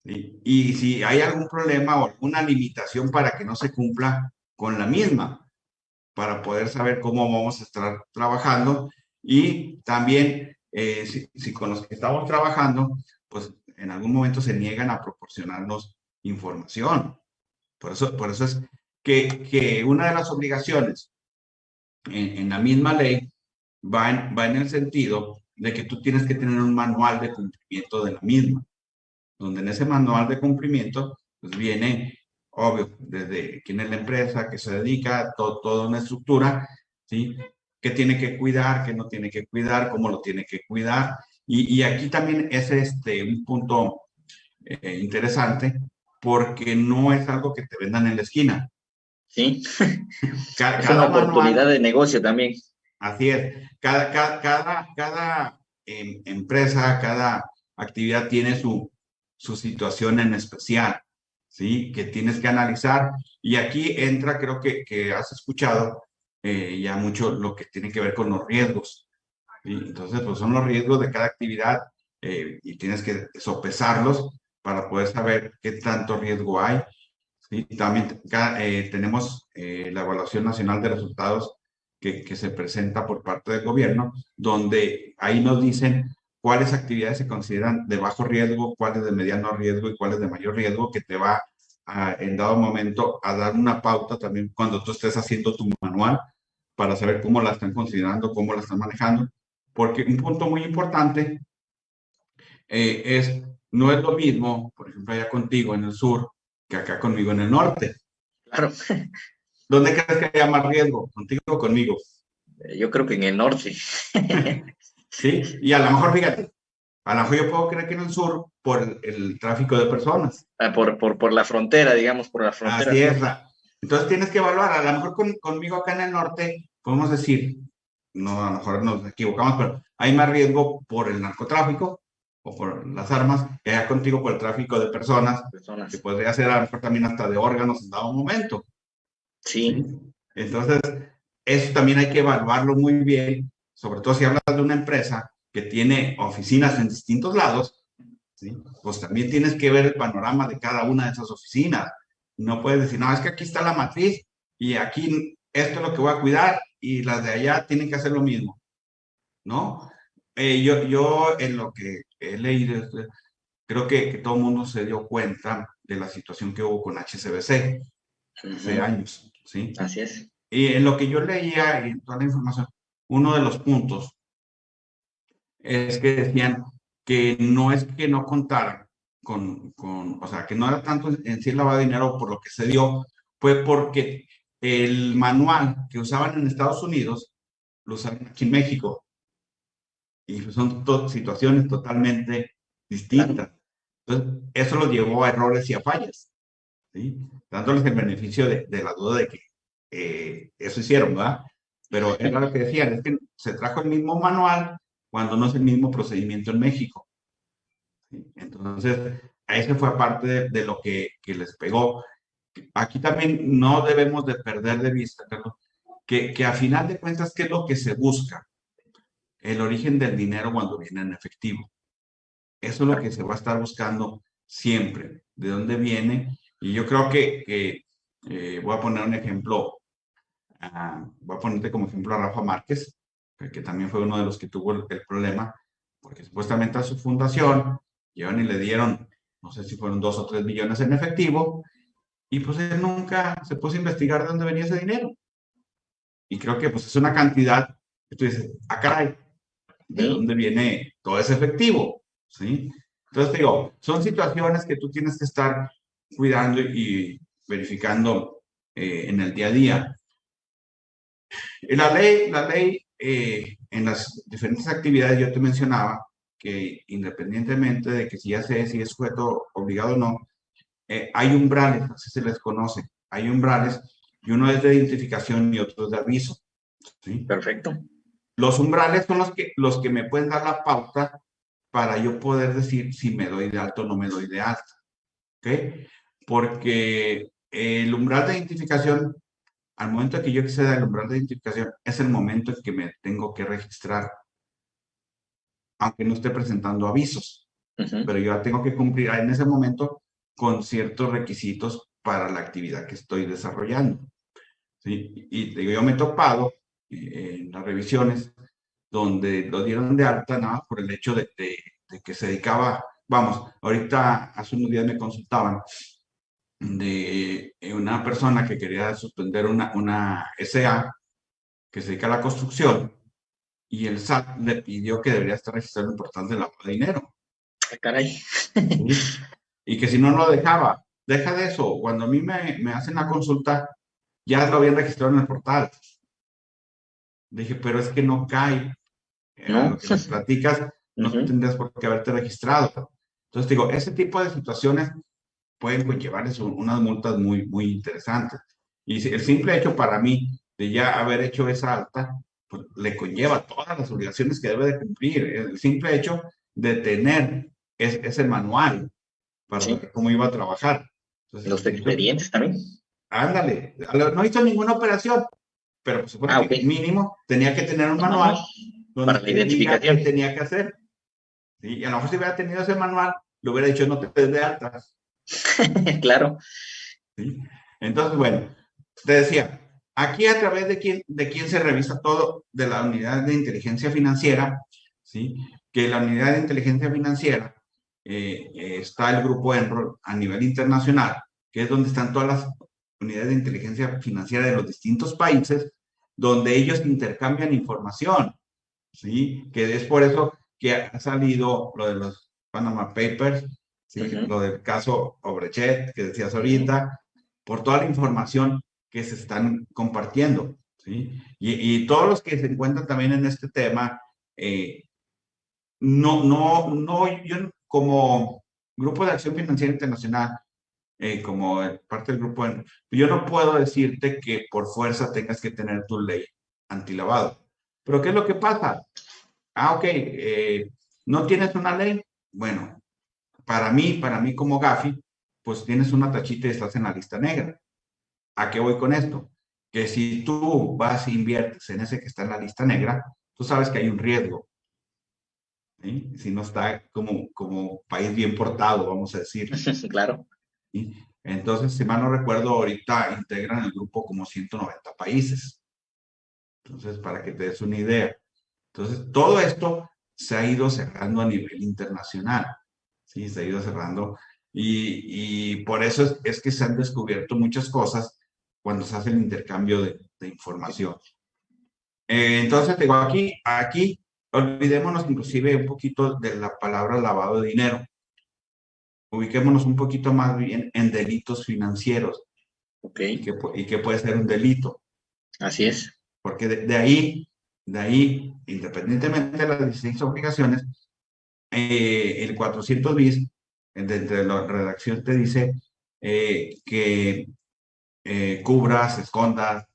¿sí? y si hay algún problema o alguna limitación para que no se cumpla con la misma, para poder saber cómo vamos a estar trabajando y también eh, si, si con los que estamos trabajando, pues en algún momento se niegan a proporcionarnos información. Por eso, por eso es que, que una de las obligaciones en, la misma ley va en, va en el sentido de que tú tienes que tener un manual de cumplimiento de la misma, donde en ese manual de cumplimiento pues viene, obvio, desde quién es la empresa, que se dedica, todo, toda una estructura, ¿sí? qué tiene que cuidar, qué no tiene que cuidar, cómo lo tiene que cuidar. Y, y aquí también es este, un punto eh, interesante, porque no es algo que te vendan en la esquina. Sí, cada, es una oportunidad de negocio también. Así es, cada, cada, cada, cada eh, empresa, cada actividad tiene su, su situación en especial, ¿sí? Que tienes que analizar. Y aquí entra, creo que, que has escuchado eh, ya mucho lo que tiene que ver con los riesgos. ¿sí? Entonces, pues son los riesgos de cada actividad eh, y tienes que sopesarlos para poder saber qué tanto riesgo hay. ¿sí? También eh, tenemos eh, la evaluación nacional de resultados que, que, se presenta por parte del gobierno, donde ahí nos dicen cuáles actividades se consideran de bajo riesgo, cuáles de mediano riesgo y cuáles de mayor riesgo, que te va a, en dado momento a dar una pauta también cuando tú estés haciendo tu manual para saber cómo la están considerando, cómo la están manejando. Porque un punto muy importante eh, es no es lo mismo, por ejemplo, allá contigo en el sur, que acá conmigo en el norte. Claro. ¿Dónde crees que haya más riesgo? ¿Contigo o conmigo? Eh, yo creo que en el norte. sí, y a lo mejor, fíjate, a lo mejor yo puedo creer que en el sur por el, tráfico de personas. Ah, por, por, por, la frontera, digamos, por la frontera. Así es. Entonces tienes que evaluar, a lo mejor con, conmigo acá en el norte, podemos decir, no, a lo mejor nos equivocamos, pero hay más riesgo por el narcotráfico o por las armas que haya contigo por el tráfico de personas, personas. que podría ser a lo mejor también hasta de órganos en dado momento. Sí. Entonces, eso también hay que evaluarlo muy bien, sobre todo si hablas de una empresa que tiene oficinas en distintos lados, ¿sí? pues también tienes que ver el panorama de cada una de esas oficinas. No puedes decir, no, es que aquí está la matriz y aquí esto es lo que voy a cuidar y las de allá tienen que hacer lo mismo, ¿no? Eh, yo, yo en lo que he leído, creo que, que, todo el mundo se dio cuenta de la situación que hubo con HCBC hace años, ¿sí? Así es. Y en lo que yo leía y toda la información, uno de los puntos es que decían que no es que no contaran con, con, o sea, que no era tanto en sí lavado de dinero por lo que se dio, fue porque el manual que usaban en Estados Unidos lo usaban aquí en México. Y son situaciones totalmente distintas. Entonces, eso los llevó a errores y a fallas, ¿sí? dándoles el beneficio de, de la duda de que eh, eso hicieron, ¿verdad? Pero era lo que decían, es que se trajo el mismo manual cuando no es el mismo procedimiento en México. Entonces, a ese fue aparte de, lo que, que, les pegó. Aquí también no debemos de perder de vista, Carlos, que, que a final de cuentas, ¿qué es lo que se busca? El origen del dinero cuando viene en efectivo. Eso es lo que se va a estar buscando siempre, de dónde viene. Y yo creo que, que eh, voy a poner un ejemplo voy a ponerte como ejemplo a Rafa Márquez, que también fue uno de los que tuvo el, problema, porque supuestamente a su fundación llevan y le dieron, no sé si fueron dos o tres millones en efectivo, y pues él nunca se puso a investigar de dónde venía ese dinero. Y creo que pues es una cantidad que tú dices, ah, caray, ¿de dónde viene todo ese efectivo? ¿Sí? Entonces digo, son situaciones que tú tienes que estar cuidando y verificando eh, en el día a día. La ley, la ley eh, en las diferentes actividades yo te mencionaba que independientemente de que si ya sé si es sujeto obligado o no, eh, hay umbrales, así se les conoce, hay umbrales y uno es de identificación y otro es de aviso. ¿sí? Perfecto. Los umbrales son los que, los que me pueden dar la pauta para yo poder decir si me doy de alto o no me doy de alta. ¿Ok? Porque el umbral de identificación al momento que yo acceda al umbral de identificación, es el momento en que me tengo que registrar, aunque no esté presentando avisos, pero yo tengo que cumplir en ese momento con ciertos requisitos para la actividad que estoy desarrollando. ¿sí? Y digo, yo me he topado en las revisiones donde lo dieron de alta nada por el hecho de, de que se dedicaba, vamos, ahorita hace unos días me consultaban de una persona que quería suspender una, una SA que se dedica a la construcción y el SAT le pidió que debería estar registrado importante el lavado de dinero. Ah, caray. Y que si no lo dejaba, deja de eso. Cuando a mí me, me hacen la consulta, ya lo habían registrado en el portal. Dije, pero es que no cae. ¿No? Lo que platicas, no tendrías por qué haberte registrado. Entonces digo, ese tipo de situaciones pueden conllevarles unas multas muy, muy interesantes. Y el simple hecho para mí de ya haber hecho esa alta, pues le conlleva todas las obligaciones que debe de cumplir. El simple hecho de tener ese manual para cómo iba a trabajar. Los expedientes también. Ándale, no hizo ninguna operación, pero pues, ah, mínimo tenía que tener un manual donde para la identificación. que tenía que hacer. Y a lo mejor si hubiera tenido ese manual, le hubiera dicho no te des de altas. claro. Entonces, bueno, te decía, aquí a través de quién, de quién se revisa todo de la unidad de inteligencia financiera, ¿sí? que la unidad de inteligencia financiera eh, está el grupo Enroll a nivel internacional, que es donde están todas las unidades de inteligencia financiera de los distintos países, donde ellos intercambian información, ¿sí? Que es por eso que ha salido lo de los Panama Papers, lo del caso Obrechet, que decías ahorita, por toda la información que se están compartiendo. ¿sí? Y, todos los que se encuentran también en este tema, eh, no, no, no, yo como Grupo de Acción Financiera Internacional, eh, como parte del grupo, yo no puedo decirte que por fuerza tengas que tener tu ley antilavado. Pero ¿qué es lo que pasa? Ah, ok, eh, ¿no tienes una ley? Bueno, para mí, para mí como Gafi, pues tienes una tachita y estás en la lista negra. ¿A qué voy con esto? Que si tú vas e inviertes en ese que está en la lista negra, tú sabes que hay un riesgo. Si no está como, como país bien portado, vamos a decir. claro. Entonces, si mal no recuerdo, ahorita integran el grupo como 190 países. Entonces, para que te des una idea. Entonces, todo esto se ha ido cerrando a nivel internacional. Sí, se ha ido cerrando. Y, y por eso es, que se han descubierto muchas cosas cuando se hace el intercambio de, de información. Eh, entonces, digo, aquí, aquí, olvidémonos inclusive un poquito de la palabra lavado de dinero ubiquémonos un poquito más bien en delitos financieros. Ok. Y que, puede ser un delito. Así es. Porque de, ahí, de ahí, independientemente de las 16 obligaciones, eh, el 400 bis, de la redacción te dice eh, que eh, cubras, escondas,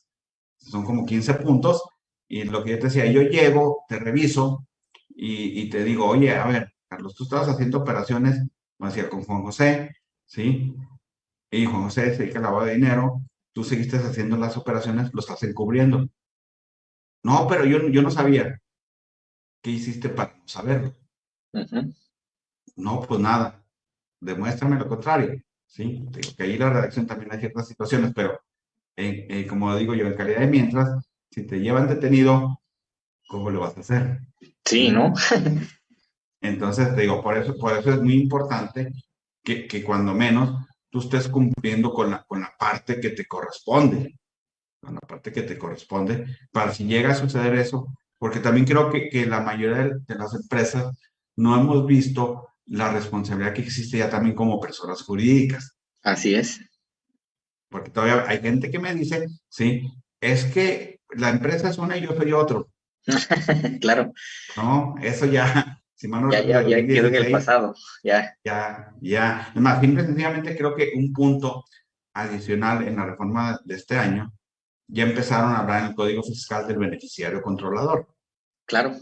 son como 15 puntos, y lo que yo te decía, yo llego, te reviso y, y te digo, oye, a ver, Carlos, tú estabas haciendo operaciones como decía, con Juan José, ¿sí? Y Juan José se dedica a lavado de dinero, tú seguiste haciendo las operaciones, lo estás encubriendo. No, pero yo, yo no sabía. ¿Qué hiciste para no saberlo? No, pues nada. Demuéstrame lo contrario. Sí, que ahí la redacción también hay ciertas situaciones, pero eh, como digo yo, en calidad de mientras, si te llevan detenido, ¿cómo lo vas a hacer? Sí, ¿no? Entonces, te digo, por eso, por eso es muy importante que, que cuando menos tú estés cumpliendo con la, con la parte que te corresponde, con la parte que te corresponde, para si llega a suceder eso, porque también creo que, que la mayoría de, de las empresas no hemos visto la responsabilidad que existe ya también como personas jurídicas. Así es. Porque todavía hay gente que me dice, sí, es que la empresa es una y yo soy otro. claro. No, eso ya, ya, ya, ya quedó en el pasado, ya. Ya, ya. Además, simple sencillamente creo que un punto adicional en la reforma de este año, ya empezaron a hablar en el Código Fiscal del beneficiario controlador. Claro,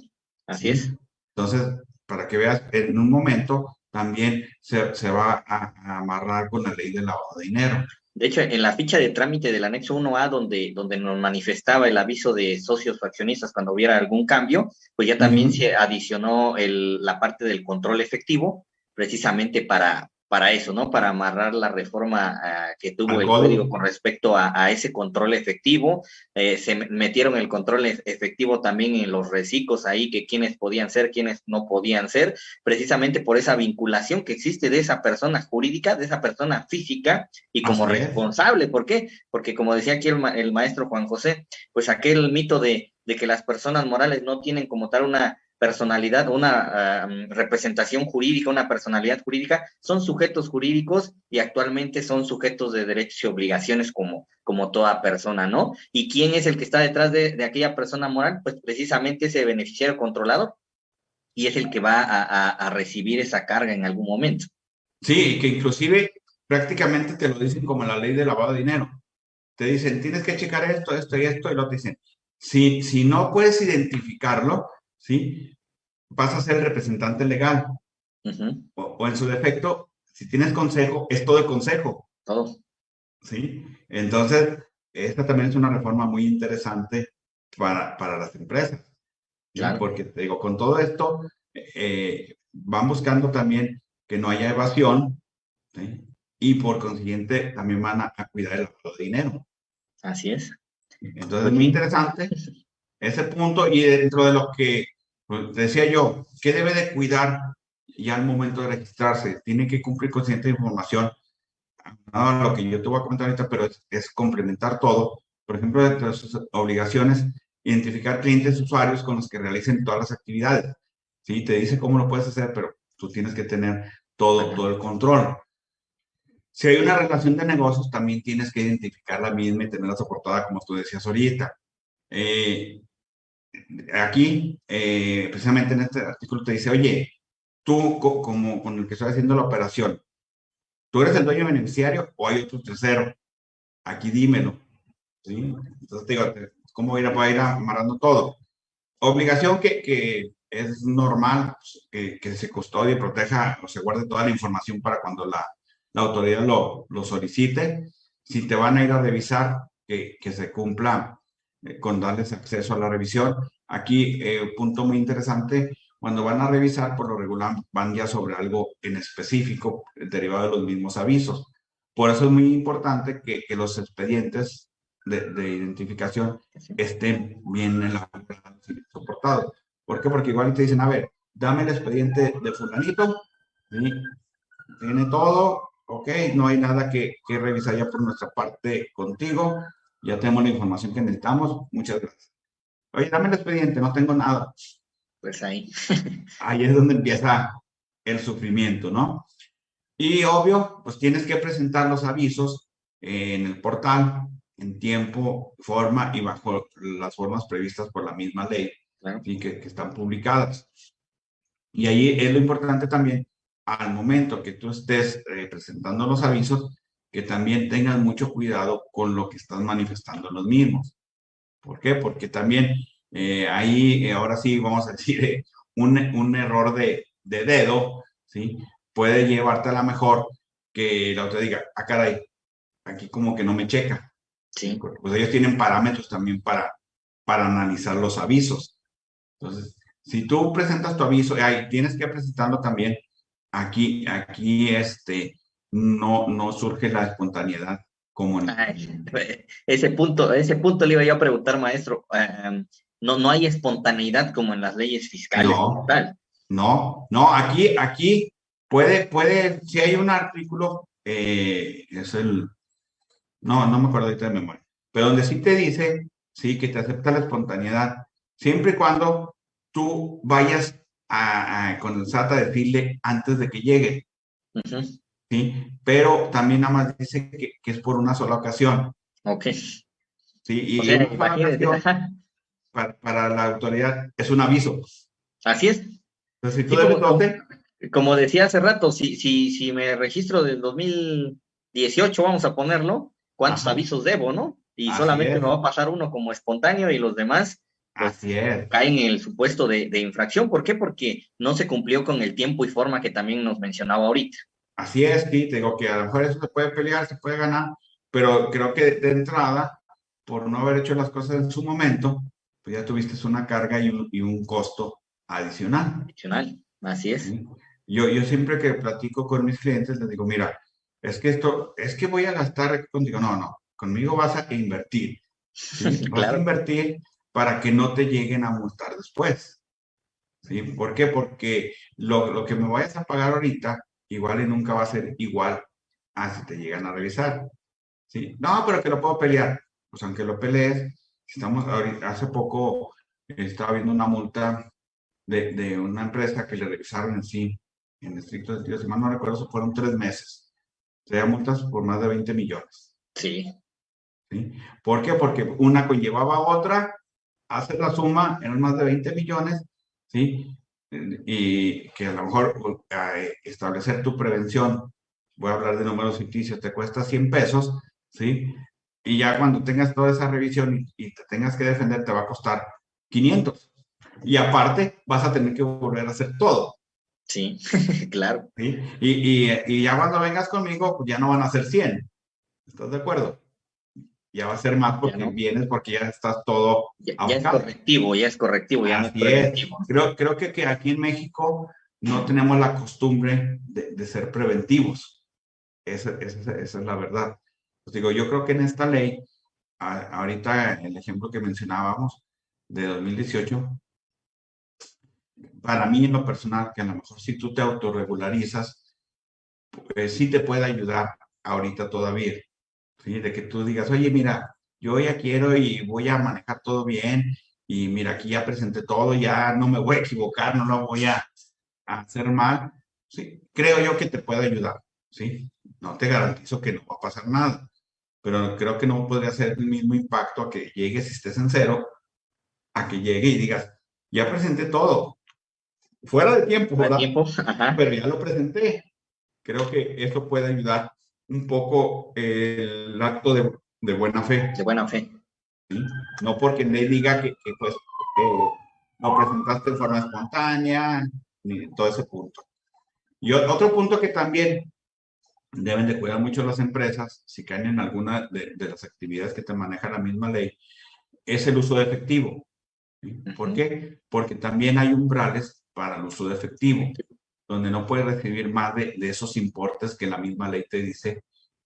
así es. Entonces, para que veas, en un momento también se, se va a, a, amarrar con la ley del lavado de dinero. De hecho, en la ficha de trámite del anexo 1A, donde, donde nos manifestaba el aviso de socios fraccionistas cuando hubiera algún cambio, pues ya también se adicionó el, la parte del control efectivo, precisamente para, para eso, ¿no? Para amarrar la reforma uh, que tuvo el código con respecto a, a ese control efectivo. Eh, se metieron el control efectivo también en los reciclos ahí, que quienes podían ser, quienes no podían ser, precisamente por esa vinculación que existe de esa persona jurídica, de esa persona física y como Así responsable. Es. ¿Por qué? Porque como decía aquí el, ma el maestro Juan José, pues aquel mito de, de que las personas morales no tienen como tal una personalidad, una uh, representación jurídica, una personalidad jurídica, son sujetos jurídicos y actualmente son sujetos de derechos y obligaciones como, como toda persona, ¿no? ¿Y quién es el que está detrás de, aquella persona moral? Pues precisamente ese beneficiario controlador y es el que va a, recibir esa carga en algún momento. Sí, que inclusive prácticamente te lo dicen como la ley de lavado de dinero. Te dicen, tienes que checar esto, esto y esto, y lo dicen. Si, si no puedes identificarlo, ¿sí? Vas a ser el representante legal. Uh -huh. o, o, en su defecto, si tienes consejo, es todo el consejo. Todo. ¿Sí? Entonces, esta también es una reforma muy interesante para, para las empresas. Claro. Porque te digo, con todo esto, eh, van buscando también que no haya evasión, ¿sí? Y por consiguiente, también van a, a cuidar el dinero. Así es. Entonces, es muy interesante ese punto y dentro de lo que pues, decía yo, ¿qué debe de cuidar ya al momento de registrarse? Tiene que cumplir con cierta información. No, lo que yo te voy a comentar ahorita, pero es, es complementar todo. Por ejemplo, dentro de sus obligaciones, identificar clientes usuarios con los que realicen todas las actividades. Sí, te dice cómo lo puedes hacer, pero tú tienes que tener todo, todo el control. Si hay una relación de negocios, también tienes que identificar la misma y tenerla soportada, como tú decías ahorita. Eh, aquí, eh, precisamente en este artículo te dice, oye, tú co como con el que estoy haciendo la operación, ¿tú eres el dueño beneficiario o hay otro tercero? Aquí dímelo. ¿sí? Entonces te digo, cómo ir, va a ir amarrando todo. Obligación que, que es normal pues, que, que, se custodie, proteja o se guarde toda la información para cuando la, la autoridad lo, lo, solicite. Si te van a ir a revisar, que, que se cumpla con darles acceso a la revisión. Aquí, eh, punto muy interesante, cuando van a revisar, por lo regular van ya sobre algo en específico derivado de los mismos avisos. Por eso es muy importante que, los expedientes de, de, identificación estén bien elaborados y soportados. ¿Por qué? Porque igual te dicen, a ver, dame el expediente de fulanito, tiene todo, ok, no hay nada que revisar ya por nuestra parte contigo, ya tenemos la información que necesitamos, muchas gracias. Oye, dame el expediente, no tengo nada. Pues ahí. ahí es donde empieza el sufrimiento, ¿no? Y obvio, pues tienes que presentar los avisos en el portal en tiempo, forma y bajo las formas previstas por la misma ley claro. y que, que, están publicadas. Y ahí es lo importante también, al momento que tú estés eh, presentando los avisos, que también tengas mucho cuidado con lo que estás manifestando los mismos. ¿Por qué? Porque también eh, ahí, eh, ahora sí, vamos a decir, eh, un, un, error de, de, dedo, ¿sí? Puede llevarte a la mejor que la otra diga, ah, caray, aquí como que no me checa. Sí. Pues ellos tienen parámetros también para, para analizar los avisos. Entonces, si tú presentas tu aviso, ahí tienes que presentarlo también aquí, aquí, este, no, no surge la espontaneidad como en... Ay, ese punto, ese punto le iba yo a preguntar, maestro. Um, no, no hay espontaneidad como en las leyes fiscales. No, tal. no, no, aquí, aquí puede, puede, si hay un artículo, eh, es el, no, no me acuerdo ahorita de memoria, pero donde sí te dice, sí, que te acepta la espontaneidad, siempre y cuando tú vayas a, a, con el SAT a decirle antes de que llegue. Uh -huh. ¿Sí? Pero también nada más dice que, que es por una sola ocasión. Ok. Sí, y O sea, ocasión para, para la autoridad es un aviso. Así es. Entonces, si tú Sí, debes como- 12, Como decía hace rato, si, si, si me registro del 2018, vamos a ponerlo, ¿cuántos Ajá. avisos debo, no? Y Así solamente es. me va a pasar uno como espontáneo y los demás así es. caen en el supuesto de, de infracción. ¿Por qué? Porque no se cumplió con el tiempo y forma que también nos mencionaba ahorita. Así es, sí, te digo que a lo mejor eso se puede pelear, se puede ganar, pero creo que de entrada, por no haber hecho las cosas en su momento, pues ya tuviste una carga y un, y un costo adicional. Adicional. Así es. ¿sí? Yo, yo siempre que platico con mis clientes les digo, mira, es que esto, es que voy a gastar contigo. No, no, conmigo vas a invertir. ¿sí? Vas a Claro. invertir para que no te lleguen a multar después. ¿sí? ¿Por qué? Porque lo, lo que me vayas a pagar ahorita, igual y nunca va a ser igual a si te llegan a revisar. ¿sí? No, pero que lo puedo pelear. Pues aunque lo pelees, estamos ahorita, hace poco estaba viendo una multa de, de una empresa que le revisaron en sí, en estricto sentido, si mal no recuerdo, fueron tres meses. Serían multas por más de 20 millones. Sí. ¿sí? ¿Por qué? Porque una conllevaba a otra, hace la suma, eran más de 20 millones, ¿sí? Y que a lo mejor establecer tu prevención, voy a hablar de números ficticios, te cuesta 100 pesos, ¿sí? Y ya cuando tengas toda esa revisión y, y te tengas que defender, te va a costar 500. Y aparte, vas a tener que volver a hacer todo. Sí, claro. ¿sí? Y, y, y, ya cuando vengas conmigo, pues ya no van a ser 100. ¿Estás de acuerdo? Ya va a ser más porque no. vienes, porque ya estás todo. Ya, ya es correctivo, ya es correctivo, ya Así no es es. Creo, creo que, que, aquí en México no tenemos la costumbre de, de ser preventivos. Esa, esa, esa, es la verdad. Pues digo, yo creo que en esta ley, a, ahorita el ejemplo que mencionábamos de 2018, para mí en lo personal, que a lo mejor si tú te autorregularizas, pues sí te puede ayudar ahorita todavía. ¿Sí? De que tú digas, oye, mira, yo ya quiero y voy a manejar todo bien y mira, aquí ya presenté todo, ya no me voy a equivocar, no lo voy a, a hacer mal. Sí, creo yo que te puede ayudar, ¿sí? No te garantizo que no va a pasar nada, pero creo que no podría ser el mismo impacto a que llegues y estés en cero, a que llegue y digas, ya presenté todo, fuera de tiempo, Fuera ¿verdad? de tiempo. Pero ya lo presenté. Creo que eso puede ayudar un poco el acto de, de buena fe. De buena fe. No porque le diga que, que pues, lo presentaste de forma espontánea, ni todo ese punto. Y otro punto que también deben de cuidar mucho las empresas, si caen en alguna de, las actividades que te maneja la misma ley, es el uso de efectivo. ¿Por qué? Porque también hay umbrales para el uso de efectivo, donde no puedes recibir más de, esos importes que la misma ley te dice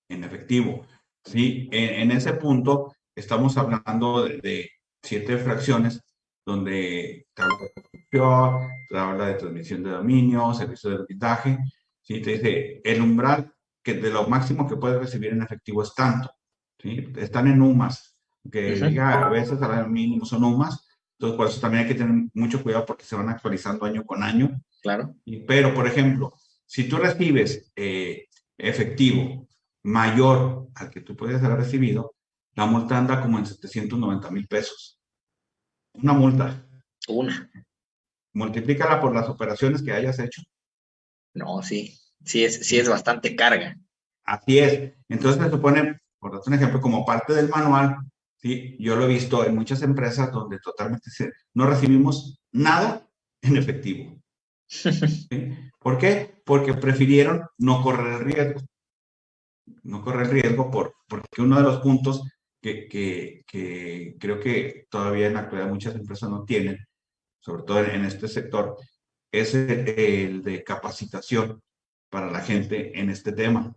en efectivo. ¿sí? En, ese punto estamos hablando de, siete fracciones donde te habla de construcción, te habla de transmisión de dominio, servicio de arbitraje, ¿sí? te dice el umbral que de lo máximo que puedes recibir en efectivo es tanto. ¿sí? Están en UMAS, que diga a veces salario mínimo son UMAS, entonces por eso también hay que tener mucho cuidado porque se van actualizando año con año. Claro. Pero, por ejemplo, si tú recibes eh, efectivo mayor al que tú puedes haber recibido, la multa anda como en 790 mil pesos. Una multa. Una. Multiplícala por las operaciones que hayas hecho. No, sí sí es, sí es bastante carga. Así es. Entonces me supone, por dar un ejemplo, como parte del manual, ¿sí? yo lo he visto en muchas empresas donde totalmente no recibimos nada en efectivo. ¿Por qué? Porque prefirieron no correr el riesgo. No correr el riesgo por, porque uno de los puntos que, que, que creo que todavía en la actualidad muchas empresas no tienen, sobre todo en este sector, es el de capacitación para la gente en este tema.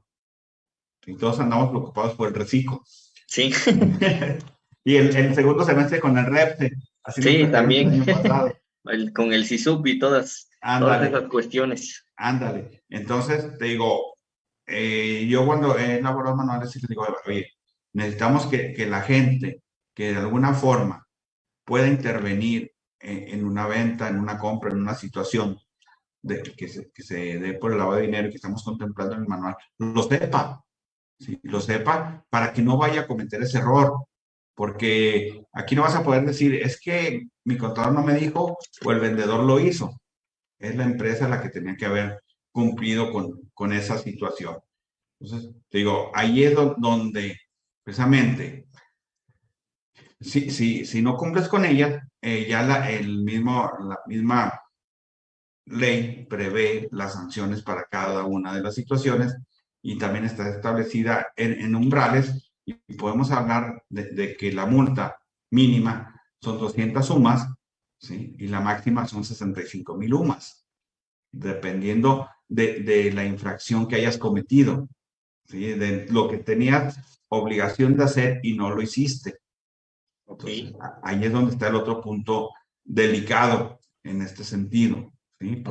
Y todos andamos preocupados por el reciclo. Sí. y el, el, segundo semestre con el REPTE. Así sí, también. Con el CISUP y todas, todas esas cuestiones. Ándale. Entonces, te digo, eh, yo cuando he elaborado manuales, te digo, oye, necesitamos que, que, la gente que de alguna forma pueda intervenir en, en, una venta, en una compra, en una situación, de, que, se, que se dé por el lavado de dinero que estamos contemplando en el manual, lo sepa, ¿sí? lo sepa para que no vaya a cometer ese error. Porque aquí no vas a poder decir, es que mi contador no me dijo o el vendedor lo hizo. Es la empresa la que tenía que haber cumplido con, con esa situación. Entonces, te digo, ahí es donde precisamente, si, si, si no cumples con ella, eh, ya la, el mismo, la misma ley prevé las sanciones para cada una de las situaciones y también está establecida en, umbrales y podemos hablar de, que la multa mínima son 200 sumas ¿sí? y la máxima son 65 mil UMAS, dependiendo de, la infracción que hayas cometido, ¿sí? de lo que tenías obligación de hacer y no lo hiciste. ahí es donde está el otro punto delicado en este sentido. Sí,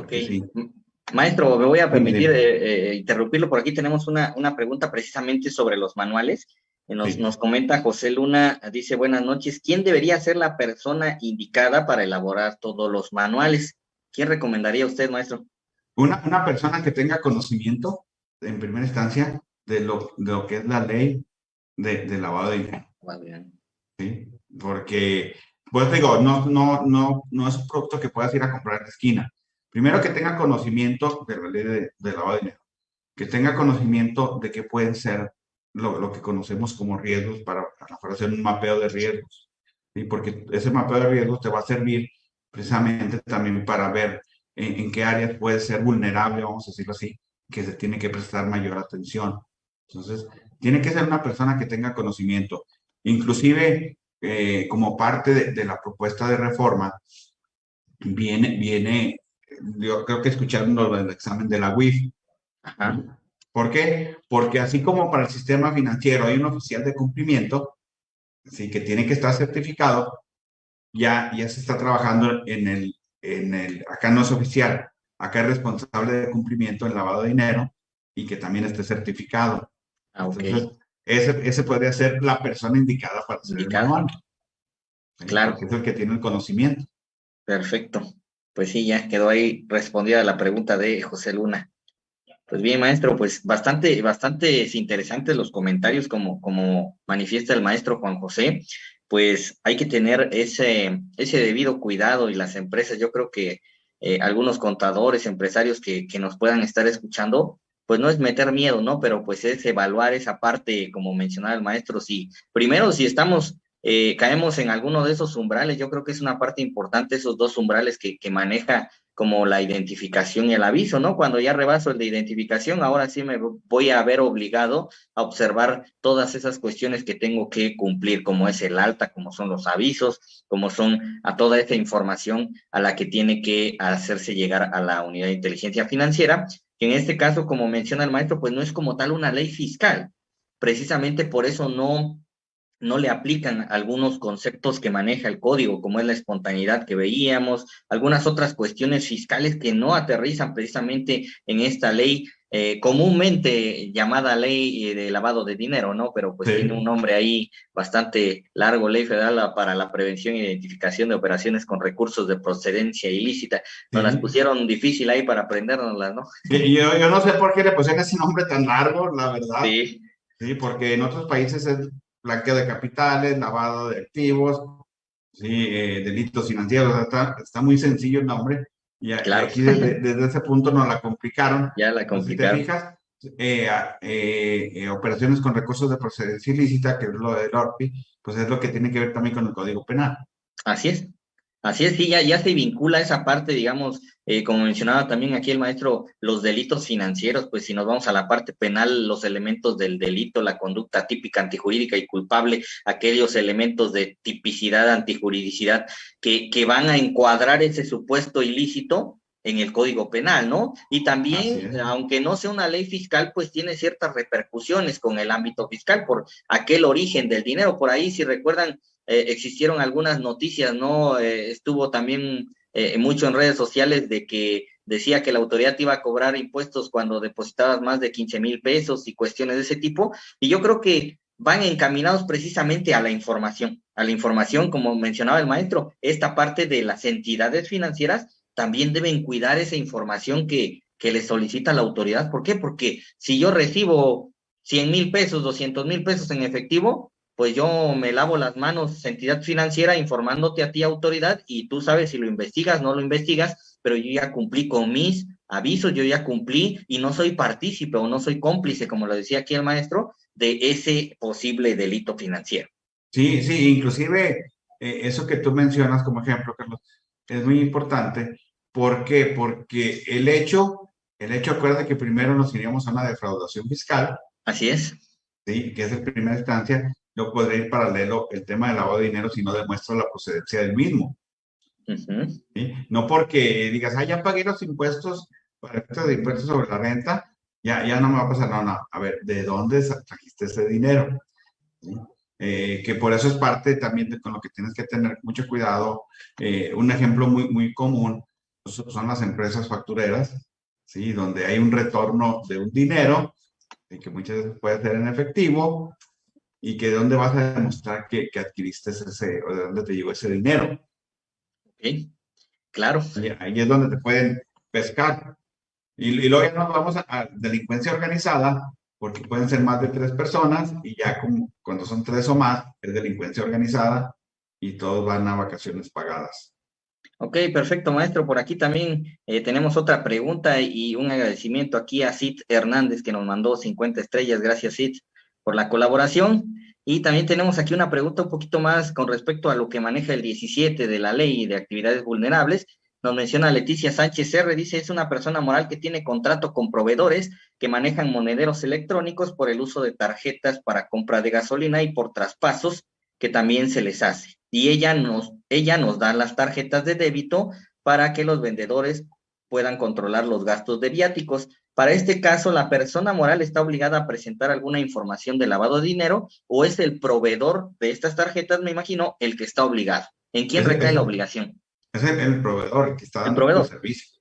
Maestro, me voy a permitir eh, eh, interrumpirlo. Por aquí tenemos una, una pregunta precisamente sobre los manuales. Nos, nos comenta José Luna, dice buenas noches, ¿quién debería ser la persona indicada para elaborar todos los manuales? ¿Quién recomendaría usted, maestro? Una, una persona que tenga conocimiento, en primera instancia, de lo, de lo que es la ley de, de lavado de dinero. Sí, porque, pues digo, no, no, no, no es un producto que puedas ir a comprar en la esquina Primero, que tenga conocimiento de la ley de, lavado de dinero, que tenga conocimiento de qué pueden ser lo, que conocemos como riesgos para, para, hacer un mapeo de riesgos. ¿sí? Porque ese mapeo de riesgos te va a servir precisamente también para ver en, qué áreas puede ser vulnerable, vamos a decirlo así, que se tiene que prestar mayor atención. Entonces, tiene que ser una persona que tenga conocimiento. Inclusive, eh, como parte de, de, la propuesta de reforma, viene, viene yo creo que escucharon el examen de la WIF. ¿Por qué? Porque así como para el sistema financiero hay un oficial de cumplimiento, sí, que tiene que estar certificado, ya, ya se está trabajando en el, en el, acá no es oficial, acá es responsable de cumplimiento en lavado de dinero y que también esté certificado. Ah, Entonces, ese, ese podría ser la persona indicada para ser indicado. Claro. es el que tiene el conocimiento. Perfecto. Pues sí, ya quedó ahí respondida la pregunta de José Luna. Pues bien, maestro, pues bastante, bastante interesantes los comentarios como, como manifiesta el maestro Juan José. Pues hay que tener ese, ese debido cuidado y las empresas, yo creo que eh, algunos contadores, empresarios que, que nos puedan estar escuchando, pues no es meter miedo, ¿no? Pero pues es evaluar esa parte, como mencionaba el maestro, si primero si estamos eh, caemos en alguno de esos umbrales. Yo creo que es una parte importante esos dos umbrales que, que maneja como la identificación y el aviso, ¿no? Cuando ya rebaso el de identificación, ahora sí me voy a ver obligado a observar todas esas cuestiones que tengo que cumplir, como es el alta, como son los avisos, como son a toda esa información a la que tiene que hacerse llegar a la unidad de inteligencia financiera, que en este caso, como menciona el maestro, pues no es como tal una ley fiscal. Precisamente por eso no no le aplican algunos conceptos que maneja el código, como es la espontaneidad que veíamos, algunas otras cuestiones fiscales que no aterrizan precisamente en esta ley eh, comúnmente llamada ley eh, de lavado de dinero, ¿no? Pero pues tiene un nombre ahí bastante largo, ley federal para la prevención e identificación de operaciones con recursos de procedencia ilícita. Nos las pusieron difícil ahí para aprendernoslas, ¿no? yo, yo no sé por qué le pusieron ese nombre tan largo, la verdad. Sí. Sí, porque en otros países es blanqueo de capitales, lavado de activos, ¿sí? Eh, delitos financieros, está, está, muy sencillo el nombre. Y aquí desde, ese punto nos la complicaron. Ya la complicaron. Si te fijas, eh, eh, operaciones con recursos de procedencia ilícita, que es lo del ORPI, pues es lo que tiene que ver también con el Código Penal. Así es. Así es, sí, ya, ya se vincula esa parte, digamos, eh, como mencionaba también aquí el maestro, los delitos financieros, pues si nos vamos a la parte penal, los elementos del delito, la conducta típica antijurídica y culpable, aquellos elementos de tipicidad, antijuridicidad, que, que van a encuadrar ese supuesto ilícito en el Código Penal, ¿no? Y también, aunque no sea una ley fiscal, pues tiene ciertas repercusiones con el ámbito fiscal por aquel origen del dinero. Por ahí, si recuerdan, eh, existieron algunas noticias, ¿no? Eh, estuvo también eh, mucho en redes sociales de que decía que la autoridad iba a cobrar impuestos cuando depositabas más de 15 mil pesos y cuestiones de ese tipo. Y yo creo que van encaminados precisamente a la información, a la información, como mencionaba el maestro, esta parte de las entidades financieras también deben cuidar esa información que, que le solicita la autoridad. ¿Por qué? Porque si yo recibo 100 mil pesos, 200 mil pesos en efectivo, pues yo me lavo las manos, entidad financiera, informándote a ti, autoridad, y tú sabes si lo investigas, no lo investigas, pero yo ya cumplí con mis avisos, yo ya cumplí y no soy partícipe o no soy cómplice, como lo decía aquí el maestro, de ese posible delito financiero. Sí, sí, inclusive eh, eso que tú mencionas como ejemplo, Carlos, es muy importante. ¿Por qué? Porque el hecho, el hecho, acuérdate que primero nos iríamos a una defraudación fiscal. Así es. Sí, que es en primera instancia, yo podría ir paralelo el tema del lavado de dinero si no demuestro la procedencia del mismo. No porque digas, ah, ya pagué los impuestos para efectos de impuestos sobre la renta, ya, ya no me va a pasar, no, no, a ver, ¿de dónde trajiste ese dinero? Eh, que por eso es parte también de con lo que tienes que tener mucho cuidado. Eh, un ejemplo muy, muy común son las empresas factureras, ¿sí? donde hay un retorno de un dinero, que muchas veces puede ser en efectivo, y que de dónde vas a demostrar que, que, adquiriste ese, o de dónde te llegó ese dinero. Ok, claro. ahí es donde te pueden pescar. Y, y luego ya nos vamos a, delincuencia organizada, porque pueden ser más de tres personas, y ya como, cuando son tres o más, es delincuencia organizada, y todos van a vacaciones pagadas. Ok, perfecto, maestro. Por aquí también eh, tenemos otra pregunta y un agradecimiento aquí a Sid Hernández, que nos mandó 50 estrellas. Gracias, Sid por la colaboración. Y también tenemos aquí una pregunta un poquito más con respecto a lo que maneja el 17 de la ley de actividades vulnerables. Nos menciona Leticia Sánchez R, dice, es una persona moral que tiene contrato con proveedores que manejan monederos electrónicos por el uso de tarjetas para compra de gasolina y por traspasos que también se les hace. Y ella nos, ella nos da las tarjetas de débito para que los vendedores puedan controlar los gastos de viáticos. Para este caso, la persona moral está obligada a presentar alguna información de lavado de dinero o es el proveedor de estas tarjetas, me imagino, el que está obligado. ¿En quién recae la obligación? Es el, proveedor que está dando el, servicio.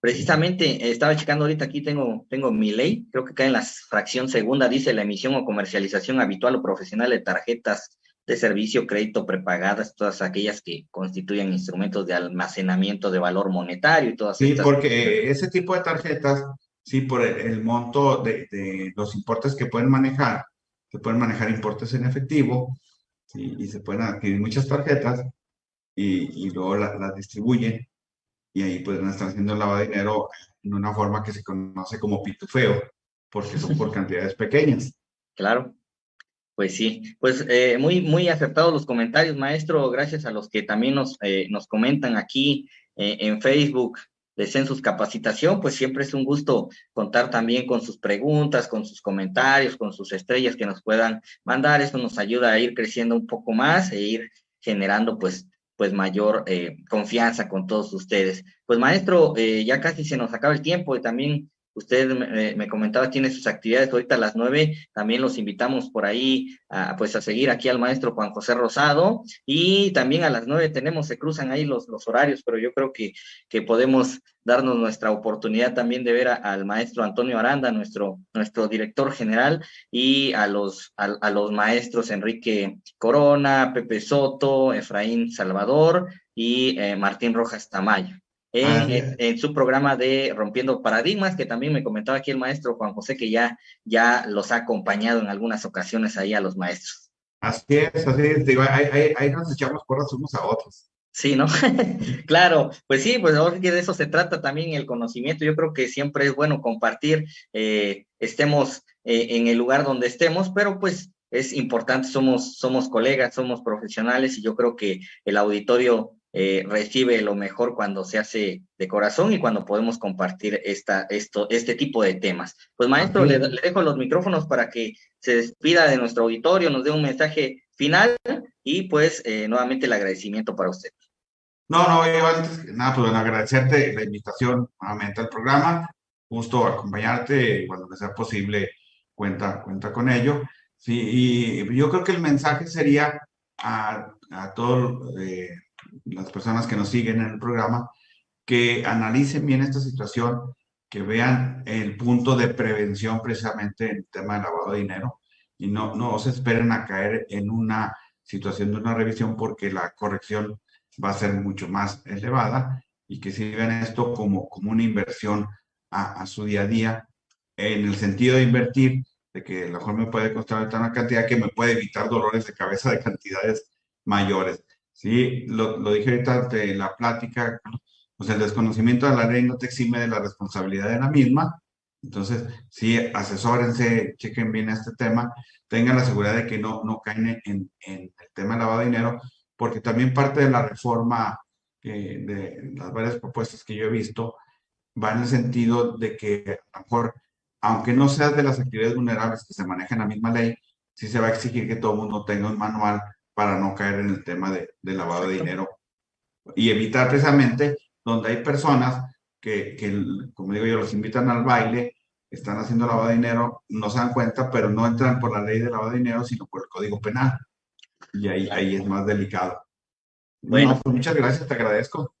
Precisamente, estaba checando ahorita aquí, tengo, tengo mi ley, creo que cae en la fracción segunda, dice la emisión o comercialización habitual o profesional de tarjetas de servicio, crédito prepagadas, todas aquellas que constituyen instrumentos de almacenamiento de valor monetario y todas Sí, porque ese tipo de tarjetas sí, por el, monto de, los importes que pueden manejar, se pueden manejar importes en efectivo, y se pueden adquirir muchas tarjetas y, luego las distribuyen y ahí pueden estar haciendo el lavado de dinero en una forma que se conoce como pitufeo, porque son por cantidades pequeñas. Claro. Pues sí, pues eh, muy, muy acertados los comentarios, maestro. Gracias a los que también nos, eh, nos comentan aquí eh, en Facebook de Census Capacitación, pues siempre es un gusto contar también con sus preguntas, con sus comentarios, con sus estrellas que nos puedan mandar. Eso nos ayuda a ir creciendo un poco más e ir generando pues pues mayor confianza con todos ustedes. Pues maestro, ya casi se nos acaba el tiempo y también Usted me, comentaba, tiene sus actividades ahorita a las nueve. También los invitamos por ahí a, pues, a seguir aquí al maestro Juan José Rosado. Y también a las nueve tenemos, se cruzan ahí los, los horarios, pero yo creo que, que podemos darnos nuestra oportunidad también de ver al maestro Antonio Aranda, nuestro, nuestro director general, y a los, a los maestros Enrique Corona, Pepe Soto, Efraín Salvador y eh, Martín Rojas Tamayo. Ah, en, su programa de Rompiendo Paradigmas, que también me comentaba aquí el maestro Juan José, que ya, ya los ha acompañado en algunas ocasiones ahí a los maestros. Así es, así es, digo, ahí, ahí, nos echamos porras unos a otros. Sí, ¿no? claro, pues sí, pues ahora que de eso se trata también el conocimiento. Yo creo que siempre es bueno compartir, eh, estemos eh, en el lugar donde estemos, pero pues es importante, somos, somos colegas, somos profesionales y yo creo que el auditorio eh, recibe lo mejor cuando se hace de corazón y cuando podemos compartir esta, esto, este tipo de temas. Pues maestro, le, dejo los micrófonos para que se despida de nuestro auditorio, nos dé un mensaje final y pues eh, nuevamente el agradecimiento para usted. No, no, yo antes nada, pues agradecerte la invitación nuevamente al programa, gusto acompañarte cuando sea posible, cuenta, cuenta con ello. Sí, y yo creo que el mensaje sería a, a todos eh, las personas que nos siguen en el programa, que analicen bien esta situación, que vean el punto de prevención precisamente en el tema del lavado de dinero y no, no se esperen a caer en una situación de una revisión porque la corrección va a ser mucho más elevada y que si ven esto como, como una inversión a, a, su día a día en el sentido de invertir, de que a lo mejor me puede costar una cantidad que me puede evitar dolores de cabeza de cantidades mayores. Sí, lo, lo dije ahorita ante la plática, pues el desconocimiento de la ley no te exime de la responsabilidad de la misma. Entonces, sí, asesórense, chequen bien este tema, tengan la seguridad de que no, no caen en, el tema de lavado de dinero, porque también parte de la reforma eh, de las varias propuestas que yo he visto va en el sentido de que a lo mejor, aunque no seas de las actividades vulnerables que se manejan en la misma ley, sí se va a exigir que todo el mundo tenga un manual para no caer en el tema de, lavado de dinero y evitar precisamente donde hay personas que, que, como digo yo, los invitan al baile, están haciendo lavado de dinero, no se dan cuenta, pero no entran por la ley de lavado de dinero, sino por el Código Penal. Y ahí, ahí es más delicado. Bueno, pues muchas gracias, te agradezco.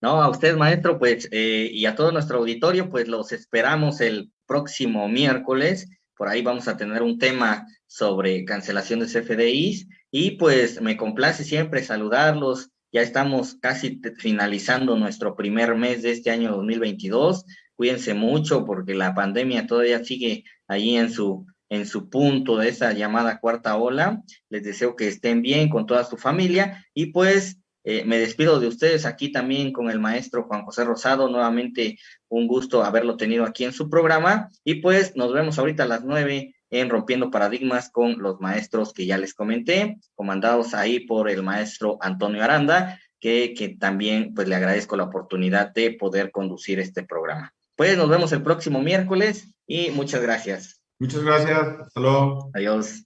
No, a usted, maestro, pues, eh, y a todo nuestro auditorio, pues los esperamos el próximo miércoles. Por ahí vamos a tener un tema sobre cancelación de CFDIs y pues me complace siempre saludarlos. Ya estamos casi finalizando nuestro primer mes de este año 2022. Cuídense mucho porque la pandemia todavía sigue ahí en su, en su punto de esa llamada cuarta ola. Les deseo que estén bien con toda su familia y pues eh, me despido de ustedes aquí también con el maestro Juan José Rosado. Nuevamente un gusto haberlo tenido aquí en su programa y pues nos vemos ahorita a las nueve en Rompiendo Paradigmas con los maestros que ya les comenté, comandados ahí por el maestro Antonio Aranda, que, que también pues le agradezco la oportunidad de poder conducir este programa. Pues nos vemos el próximo miércoles y muchas gracias. Muchas gracias. Hasta luego. Adiós.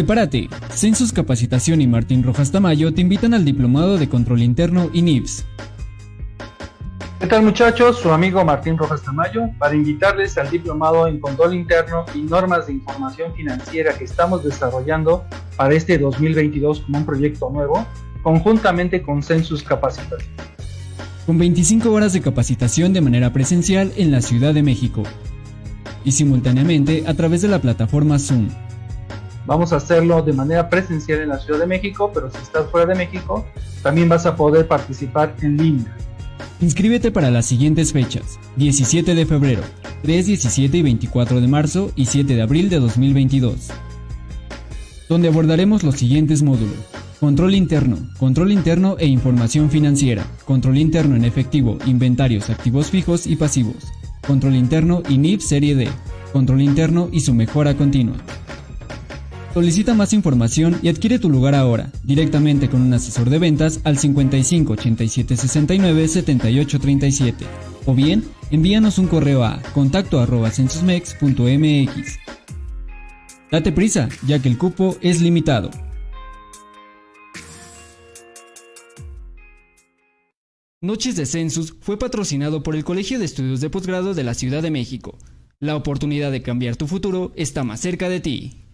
Prepárate. Census Capacitación y Martín Rojas Tamayo te invitan al Diplomado de Control Interno y NIPS. ¿Qué tal muchachos? Su amigo Martín Rojas Tamayo para invitarles al Diplomado en Control Interno y Normas de Información Financiera que estamos desarrollando para este 2022 como un proyecto nuevo, conjuntamente con Census Capacitación. Con 25 horas de capacitación de manera presencial en la Ciudad de México y simultáneamente a través de la plataforma Zoom Vamos a hacerlo de manera presencial en la Ciudad de México, pero si estás fuera de México, también vas a poder participar en línea. Inscríbete para las siguientes fechas, 17 de febrero, 3, 17 y 24 de marzo y 7 de abril de 2022, donde abordaremos los siguientes módulos. Control interno, control interno e información financiera, control interno en efectivo, inventarios, activos fijos y pasivos, control interno y NIF Serie D, control interno y su mejora continua. Solicita más información y adquiere tu lugar ahora, directamente con un asesor de ventas al 55 87 69 78 37 o bien envíanos un correo a contacto arroba censusmex.mx. Date prisa, ya que el cupo es limitado. Noches de Census fue patrocinado por el Colegio de Estudios de Posgrado de la Ciudad de México. La oportunidad de cambiar tu futuro está más cerca de ti.